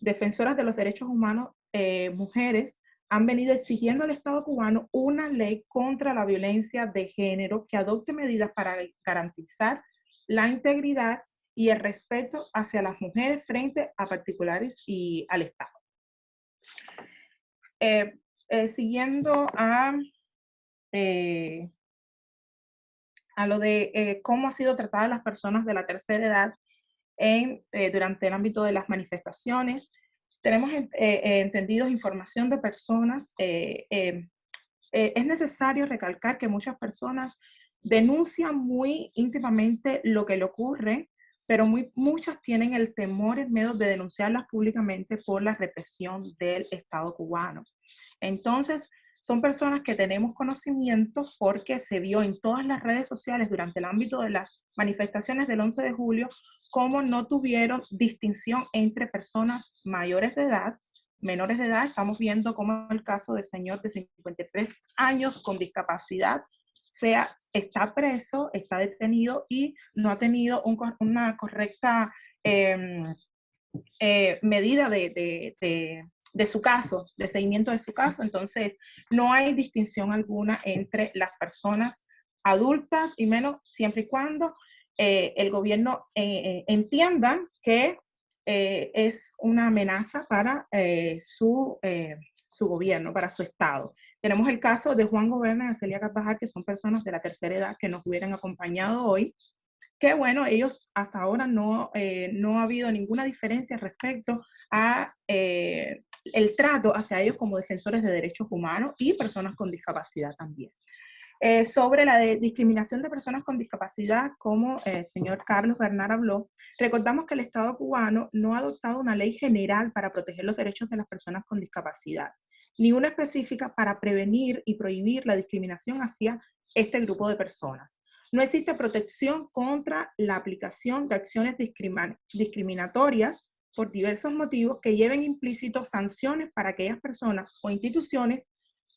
Defensoras de los derechos humanos, eh, mujeres, han venido exigiendo al Estado cubano una ley contra la violencia de género que adopte medidas para garantizar la integridad y el respeto hacia las mujeres frente a particulares y al Estado. Eh, eh, siguiendo a, a lo de cómo ha sido tratada las personas de la tercera edad en, durante el ámbito de las manifestaciones, tenemos entendido información de personas, es necesario recalcar que muchas personas denuncian muy íntimamente lo que le ocurre pero muy, muchas tienen el temor en medio de denunciarlas públicamente por la represión del Estado cubano. Entonces, son personas que tenemos conocimiento porque se vio en todas las redes sociales durante el ámbito de las manifestaciones del 11 de julio cómo no tuvieron distinción entre personas mayores de edad, menores de edad. Estamos viendo como el caso del señor de 53 años con discapacidad sea, está preso, está detenido y no ha tenido una correcta em, eh, medida de, de, su caso, de seguimiento de su caso. Entonces, no hay distinción alguna entre las personas adultas y menos siempre y cuando eh, el gobierno eh, entienda que es una amenaza para su, su gobierno, para su Estado. Tenemos el caso de Juan Goberna y Celia Carvajal, que son personas de la tercera edad que nos hubieran acompañado hoy, que bueno, ellos hasta ahora no, eh, no ha habido ninguna diferencia respecto a eh, el trato hacia ellos como defensores de derechos humanos y personas con discapacidad también. Eh, sobre la discriminación de personas con discapacidad, como el señor Carlos Bernard habló, recordamos que el Estado cubano no ha adoptado una ley general para proteger los derechos de las personas con discapacidad ni una específica para prevenir y prohibir la discriminación hacia este grupo de personas. No existe protección contra la aplicación de acciones discriminatorias por diversos motivos que lleven implícitos sanciones para aquellas personas o instituciones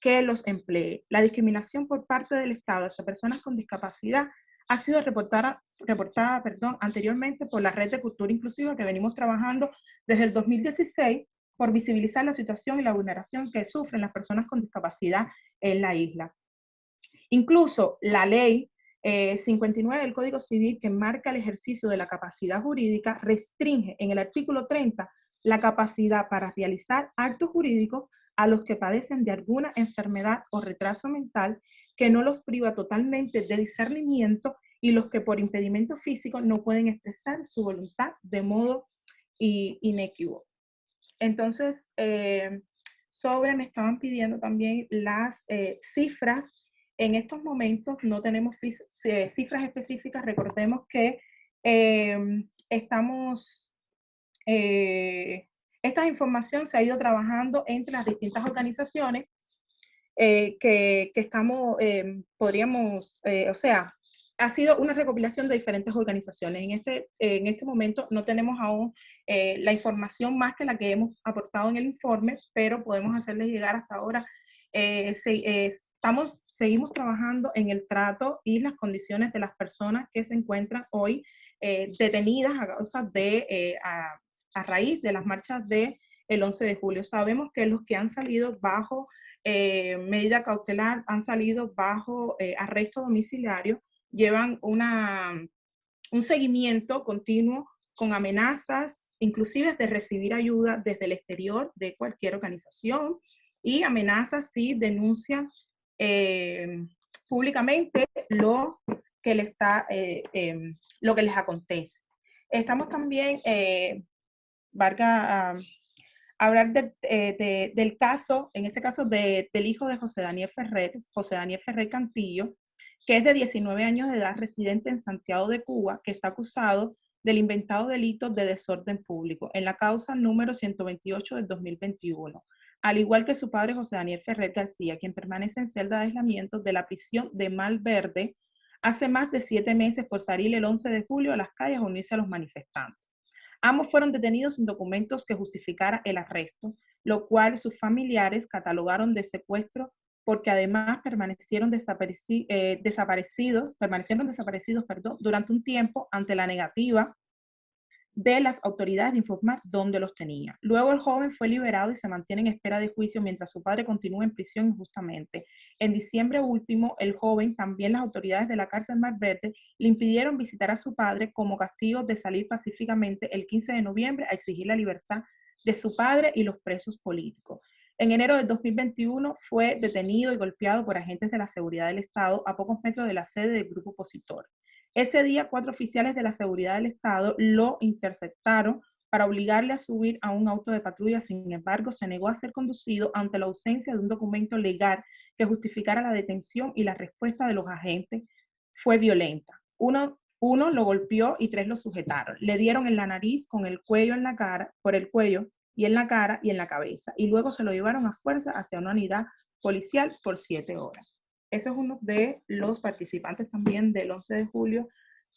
que los empleen. La discriminación por parte del Estado hacia personas con discapacidad ha sido reportada, reportada perdón, anteriormente por la Red de Cultura Inclusiva que venimos trabajando desde el 2016 por visibilizar la situación y la vulneración que sufren las personas con discapacidad en la isla. Incluso la ley 59 eh, del Código Civil que marca el ejercicio de la capacidad jurídica restringe en el artículo 30 la capacidad para realizar actos jurídicos a los que padecen de alguna enfermedad o retraso mental que no los priva totalmente de discernimiento y los que por impedimento físico no pueden expresar su voluntad de modo inequívoco. Entonces, eh, sobre, me estaban pidiendo también las eh, cifras. En estos momentos no tenemos eh, cifras específicas. Recordemos que estamos, esta información se ha ido trabajando entre las distintas organizaciones que, que, estamos, podríamos, o sea, ha sido una recopilación de diferentes organizaciones. En este, en este momento no tenemos aún eh, la información más que la que hemos aportado en el informe, pero podemos hacerles llegar hasta ahora. Eh, eh, estamos, seguimos trabajando en el trato y las condiciones de las personas que se encuentran hoy detenidas a causa de, a, raíz de las marchas de el 11 de julio. Sabemos que los que han salido bajo eh, medida cautelar, han salido bajo eh, arresto domiciliario, llevan una, un seguimiento continuo con amenazas, inclusive de recibir ayuda desde el exterior de cualquier organización y amenazas si denuncian eh, públicamente lo que, le está, em, lo que les acontece. Estamos también, Varga, hablar eh, del caso, en este caso del hijo de José Daniel Ferrer, José Daniel Ferrer Cantillo, que es de 19 años de edad, residente en Santiago de Cuba, que está acusado del inventado delito de desorden público en la causa número 128 del 2021, al igual que su padre José Daniel Ferrer García, quien permanece en celda de aislamiento de la prisión de Malverde hace más de siete meses por salir el 11 de julio a las calles a unirse a los manifestantes. Ambos fueron detenidos sin documentos que justificara el arresto, lo cual sus familiares catalogaron de secuestro porque además permanecieron eh, desaparecidos, permanecieron desaparecidos perdón, durante un tiempo ante la negativa de las autoridades de informar dónde los tenía. Luego el joven fue liberado y se mantiene en espera de juicio mientras su padre continúa en prisión injustamente. En diciembre último, el joven, también las autoridades de la cárcel Mar Verde, le impidieron visitar a su padre como castigo de salir pacíficamente el 15 de noviembre a exigir la libertad de su padre y los presos políticos. En enero de 2021 fue detenido y golpeado por agentes de la seguridad del Estado a pocos metros de la sede del grupo opositor. Ese día, cuatro oficiales de la seguridad del Estado lo interceptaron para obligarle a subir a un auto de patrulla. Sin embargo, se negó a ser conducido ante la ausencia de un documento legal que justificara la detención y la respuesta de los agentes fue violenta. Uno, uno lo golpeó y tres lo sujetaron. Le dieron en la nariz, con el cuello en la cara, por el cuello y en la cara y en la cabeza. Y luego se lo llevaron a fuerza hacia una unidad policial por siete horas. Eso es uno de los participantes también del 11 de julio.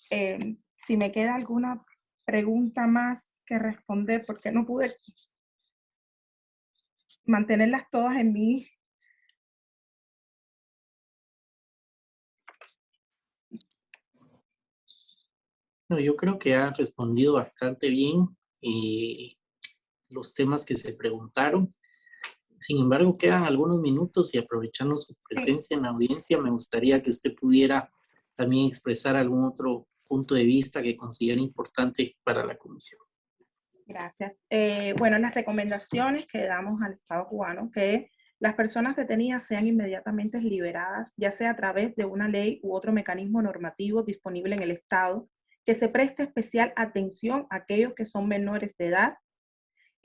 Em, si me queda alguna pregunta más que responder, porque no pude mantenerlas todas en mí. No, yo creo que ha respondido bastante bien eh, los temas que se preguntaron. Sin embargo, quedan algunos minutos y aprovechando su presencia en la audiencia, me gustaría que usted pudiera también expresar algún otro punto de vista que considere importante para la comisión. Gracias. Eh, bueno, las recomendaciones que damos al Estado cubano, que las personas detenidas sean inmediatamente liberadas, ya sea a través de una ley u otro mecanismo normativo disponible en el Estado, que se preste especial atención a aquellos que son menores de edad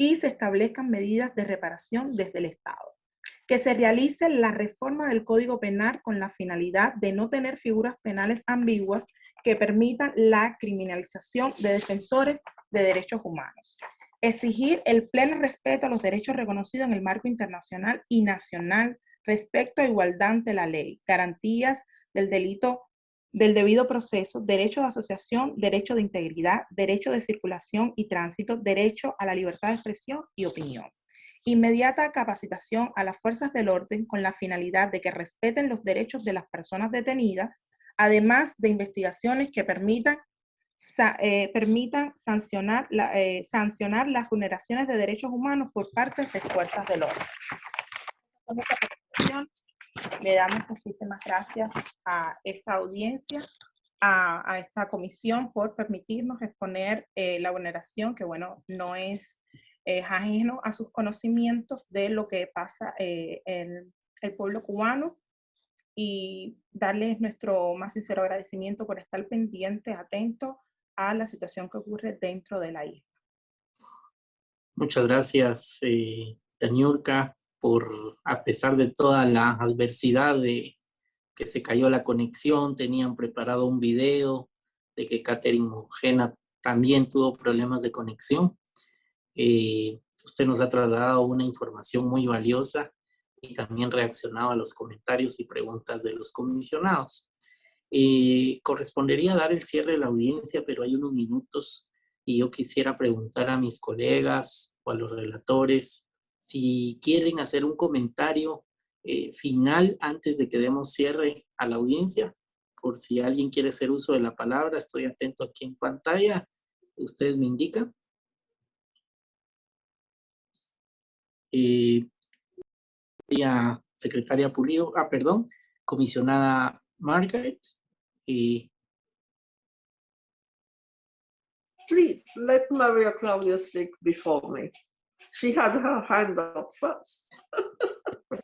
y se establezcan medidas de reparación desde el Estado. Que se realice la reforma del Código Penal con la finalidad de no tener figuras penales ambiguas que permitan la criminalización de defensores de derechos humanos. Exigir el pleno respeto a los derechos reconocidos en el marco internacional y nacional respecto a igualdad ante la ley, garantías del delito del debido proceso, derecho de asociación, derecho de integridad, derecho de circulación y tránsito, derecho a la libertad de expresión y opinión. Inmediata capacitación a las fuerzas del orden con la finalidad de que respeten los derechos de las personas detenidas, además de investigaciones que permitan, eh, permitan sancionar, eh, sancionar las vulneraciones de derechos humanos por parte de fuerzas del orden. Le damos muchísimas gracias a esta audiencia, a, esta comisión por permitirnos exponer eh, la vulneración, que bueno, no es eh, ajeno a sus conocimientos de lo que pasa eh, en el pueblo cubano y darles nuestro más sincero agradecimiento por estar pendientes, atentos a la situación que ocurre dentro de la isla. Muchas gracias, eh, por, a pesar de toda la adversidad de que se cayó la conexión, tenían preparado un video de que Catherine Mojena también tuvo problemas de conexión. Eh, usted nos ha trasladado una información muy valiosa y también reaccionado a los comentarios y preguntas de los comisionados. Eh, correspondería dar el cierre de la audiencia, pero hay unos minutos y yo quisiera preguntar a mis colegas o a los relatores si quieren hacer un comentario eh, final antes de que demos cierre a la audiencia, por si alguien quiere hacer uso de la palabra, estoy atento aquí en pantalla, ustedes me indican. eh, secretaria Pulido, ah, perdón, comisionada Margaret. Eh, Please, let Maria Claudia speak before me. She had her hand up first.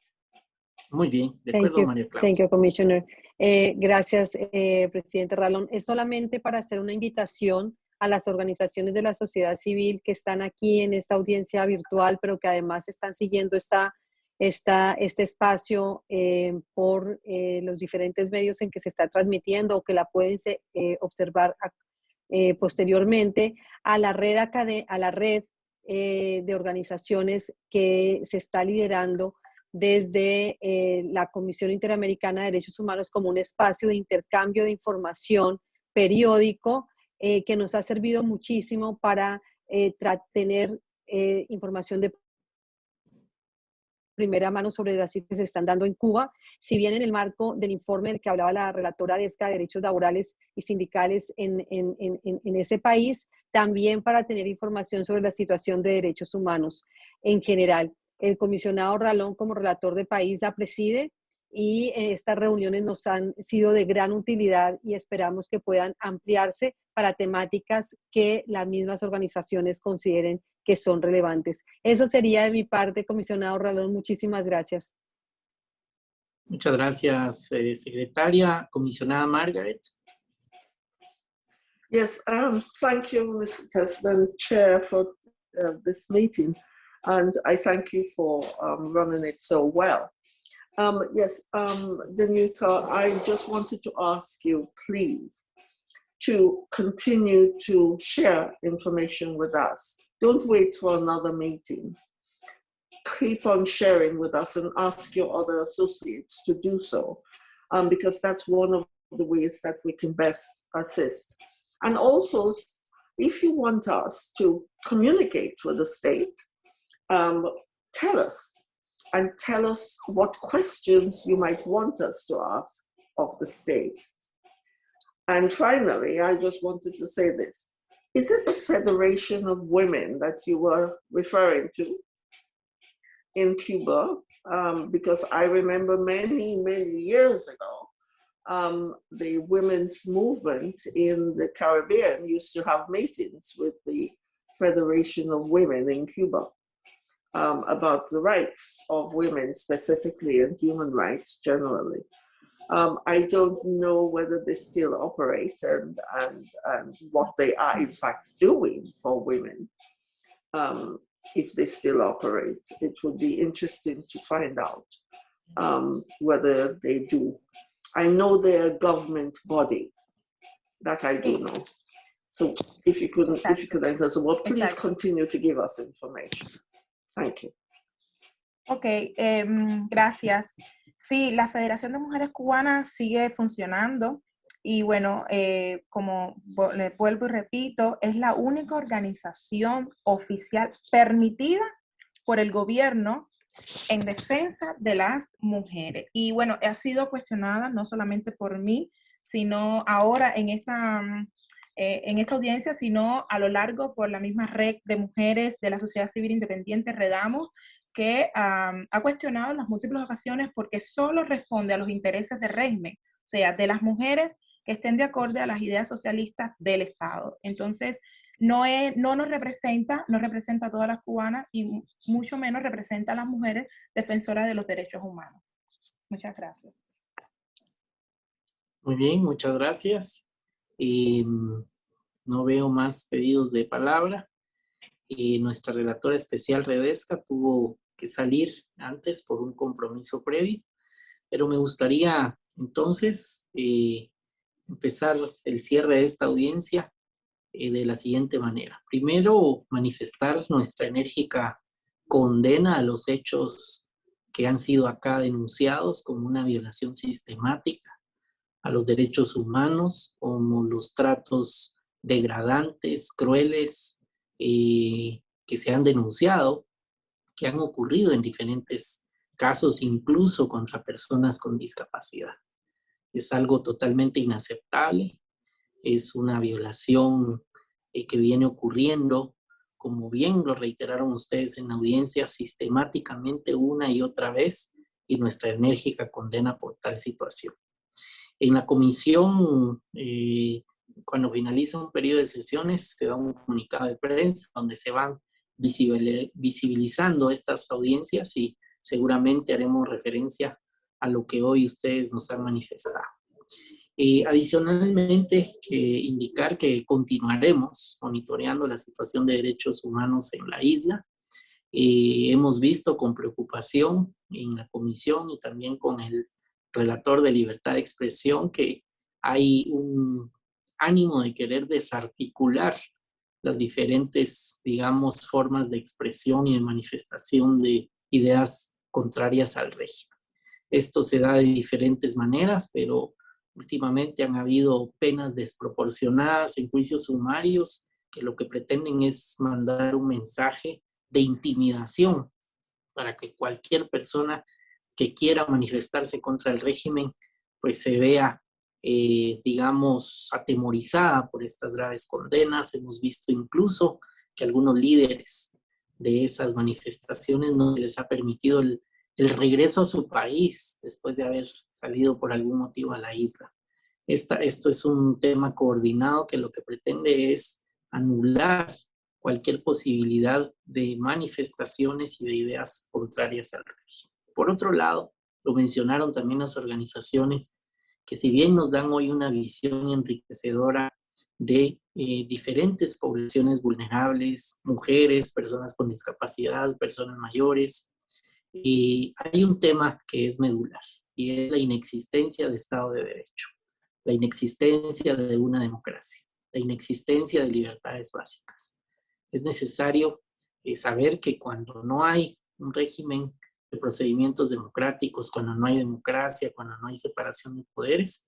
Muy bien, de Thank acuerdo, you. María Claudia. Thank you, Commissioner. Eh, gracias, eh, presidente Ralón. Es solamente para hacer una invitación a las organizaciones de la sociedad civil que están aquí en esta audiencia virtual, pero que además están siguiendo esta, esta, este espacio eh, por eh, los diferentes medios en que se está transmitiendo o que la pueden eh, observar a- eh, posteriormente a la red, a la red eh, de organizaciones que se está liderando desde eh, la Comisión Interamericana de Derechos Humanos como un espacio de intercambio de información periódico eh, que nos ha servido muchísimo para tener información de primera mano sobre las cifras que se están dando en Cuba, si bien en el marco del informe del que hablaba la relatora de ESCA de Derechos Laborales y Sindicales en- en- en ese país, también para tener información sobre la situación de derechos humanos en general. El comisionado Ralón, como relator de país, la preside y eh, estas reuniones nos han sido de gran utilidad y esperamos que puedan ampliarse para temáticas que las mismas organizaciones consideren que son relevantes. Eso sería de mi parte, comisionado Ralón. Muchísimas gracias. Muchas gracias, eh, secretaria. Comisionada Margaret. Yes, um, thank you, Mr. President, Chair, for uh, this meeting. And I thank you for um, running it so well. Um, yes, um, Danuta, I just wanted to ask you, please, to continue to share information with us. Don't wait for another meeting. Keep on sharing with us and ask your other associates to do so, um, because that's one of the ways that we can best assist. And also, if you want us to communicate with the state, um, tell us and tell us what questions you might want us to ask of the state. And finally, I just wanted to say this. Is it the Federation of Women that you were referring to in Cuba? Um, because I remember many, many years ago, um, the women's movement in the Caribbean used to have meetings with the Federation of Women in Cuba um, about the rights of women specifically and human rights generally. Um, I don't know whether they still operate and, and, and what they are in fact doing for women. Um, if they still operate, it would be interesting to find out um, whether they do. I know they're a government body. That I do know. So if you couldn't, if you could answer, so well, please Exactly. continue to give us information. Thank. Ok, em, gracias. Sí, la Federación de Mujeres Cubanas sigue funcionando y bueno, eh, como le vuelvo y repito, es la única organización oficial permitida por el gobierno en defensa de las mujeres. Y bueno, ha sido cuestionada no solamente por mí, sino ahora en esta, mm, eh, en esta audiencia, sino a lo largo por la misma red de mujeres de la sociedad civil independiente, Redamos, que am, ha cuestionado en las múltiples ocasiones porque solo responde a los intereses del régimen, o sea, de las mujeres que estén de acuerdo a las ideas socialistas del Estado. Entonces, no, es, no nos representa, no representa a todas las cubanas y mu- mucho menos representa a las mujeres defensoras de los derechos humanos. Muchas gracias. Muy bien, muchas gracias. Eh, no veo más pedidos de palabra. Nuestra relatora especial Redesca tuvo que salir antes por un compromiso previo, pero me gustaría entonces eh, empezar el cierre de esta audiencia eh, de la siguiente manera. Primero, manifestar nuestra enérgica condena a los hechos que han sido acá denunciados como una violación sistemática a los derechos humanos, como los tratos degradantes, crueles, eh, que se han denunciado, que han ocurrido en diferentes casos, incluso contra personas con discapacidad. Es algo totalmente inaceptable, es una violación eh, que viene ocurriendo como bien lo reiteraron ustedes en la audiencia, sistemáticamente una y otra vez, y nuestra enérgica condena por tal situación. En la comisión, eh, cuando finaliza un periodo de sesiones, se da un comunicado de prensa donde se van visibilizando estas audiencias y seguramente haremos referencia a lo que hoy ustedes nos han manifestado. Eh, adicionalmente, eh, indicar que continuaremos monitoreando la situación de derechos humanos en la isla. Eh, hemos visto con preocupación en la comisión y también con el relator de libertad de expresión que hay un ánimo de querer desarticular las diferentes, digamos, formas de expresión y de manifestación de ideas contrarias al régimen. Esto se da de diferentes maneras, pero Últimamente han habido penas desproporcionadas en juicios sumarios que lo que pretenden es mandar un mensaje de intimidación para que cualquier persona que quiera manifestarse contra el régimen pues se vea, eh, digamos, atemorizada por estas graves condenas. Hemos visto incluso que algunos líderes de esas manifestaciones no les ha permitido el el regreso a su país después de haber salido por algún motivo a la isla. Esta, esto es un tema coordinado que lo que pretende es anular cualquier posibilidad de manifestaciones y de ideas contrarias al régimen. Por otro lado, lo mencionaron también las organizaciones que si bien nos dan hoy una visión enriquecedora de eh, diferentes poblaciones vulnerables, mujeres, personas con discapacidad, personas mayores, y hay un tema que es medular y es la inexistencia de Estado de Derecho, la inexistencia de una democracia, la inexistencia de libertades básicas. Es necesario eh, saber que cuando no hay un régimen de procedimientos democráticos, cuando no hay democracia, cuando no hay separación de poderes,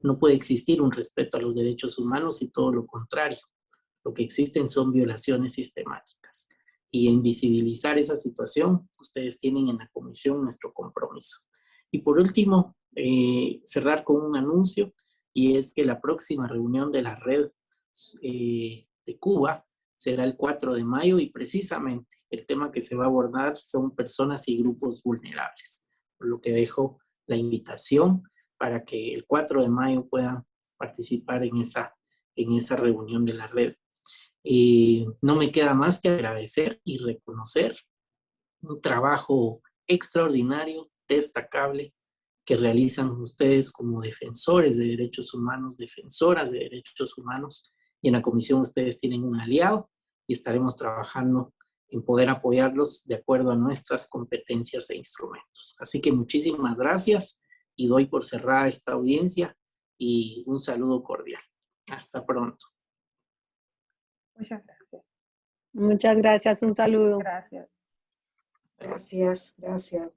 no puede existir un respeto a los derechos humanos y todo lo contrario. Lo que existen son violaciones sistemáticas y en visibilizar esa situación, ustedes tienen en la comisión nuestro compromiso. Y por último, eh, cerrar con un anuncio, y es que la próxima reunión de la red eh, de Cuba será el 4 de mayo y precisamente el tema que se va a abordar son personas y grupos vulnerables, por lo que dejo la invitación para que el 4 de mayo puedan participar en esa, en esa reunión de la red. Y no me queda más que agradecer y reconocer un trabajo extraordinario, destacable, que realizan ustedes como defensores de derechos humanos, defensoras de derechos humanos, y en la comisión ustedes tienen un aliado y estaremos trabajando en poder apoyarlos de acuerdo a nuestras competencias e instrumentos. Así que muchísimas gracias y doy por cerrada esta audiencia y un saludo cordial. Hasta pronto. Muchas gracias. Muchas gracias, un saludo. Gracias. Gracias, gracias.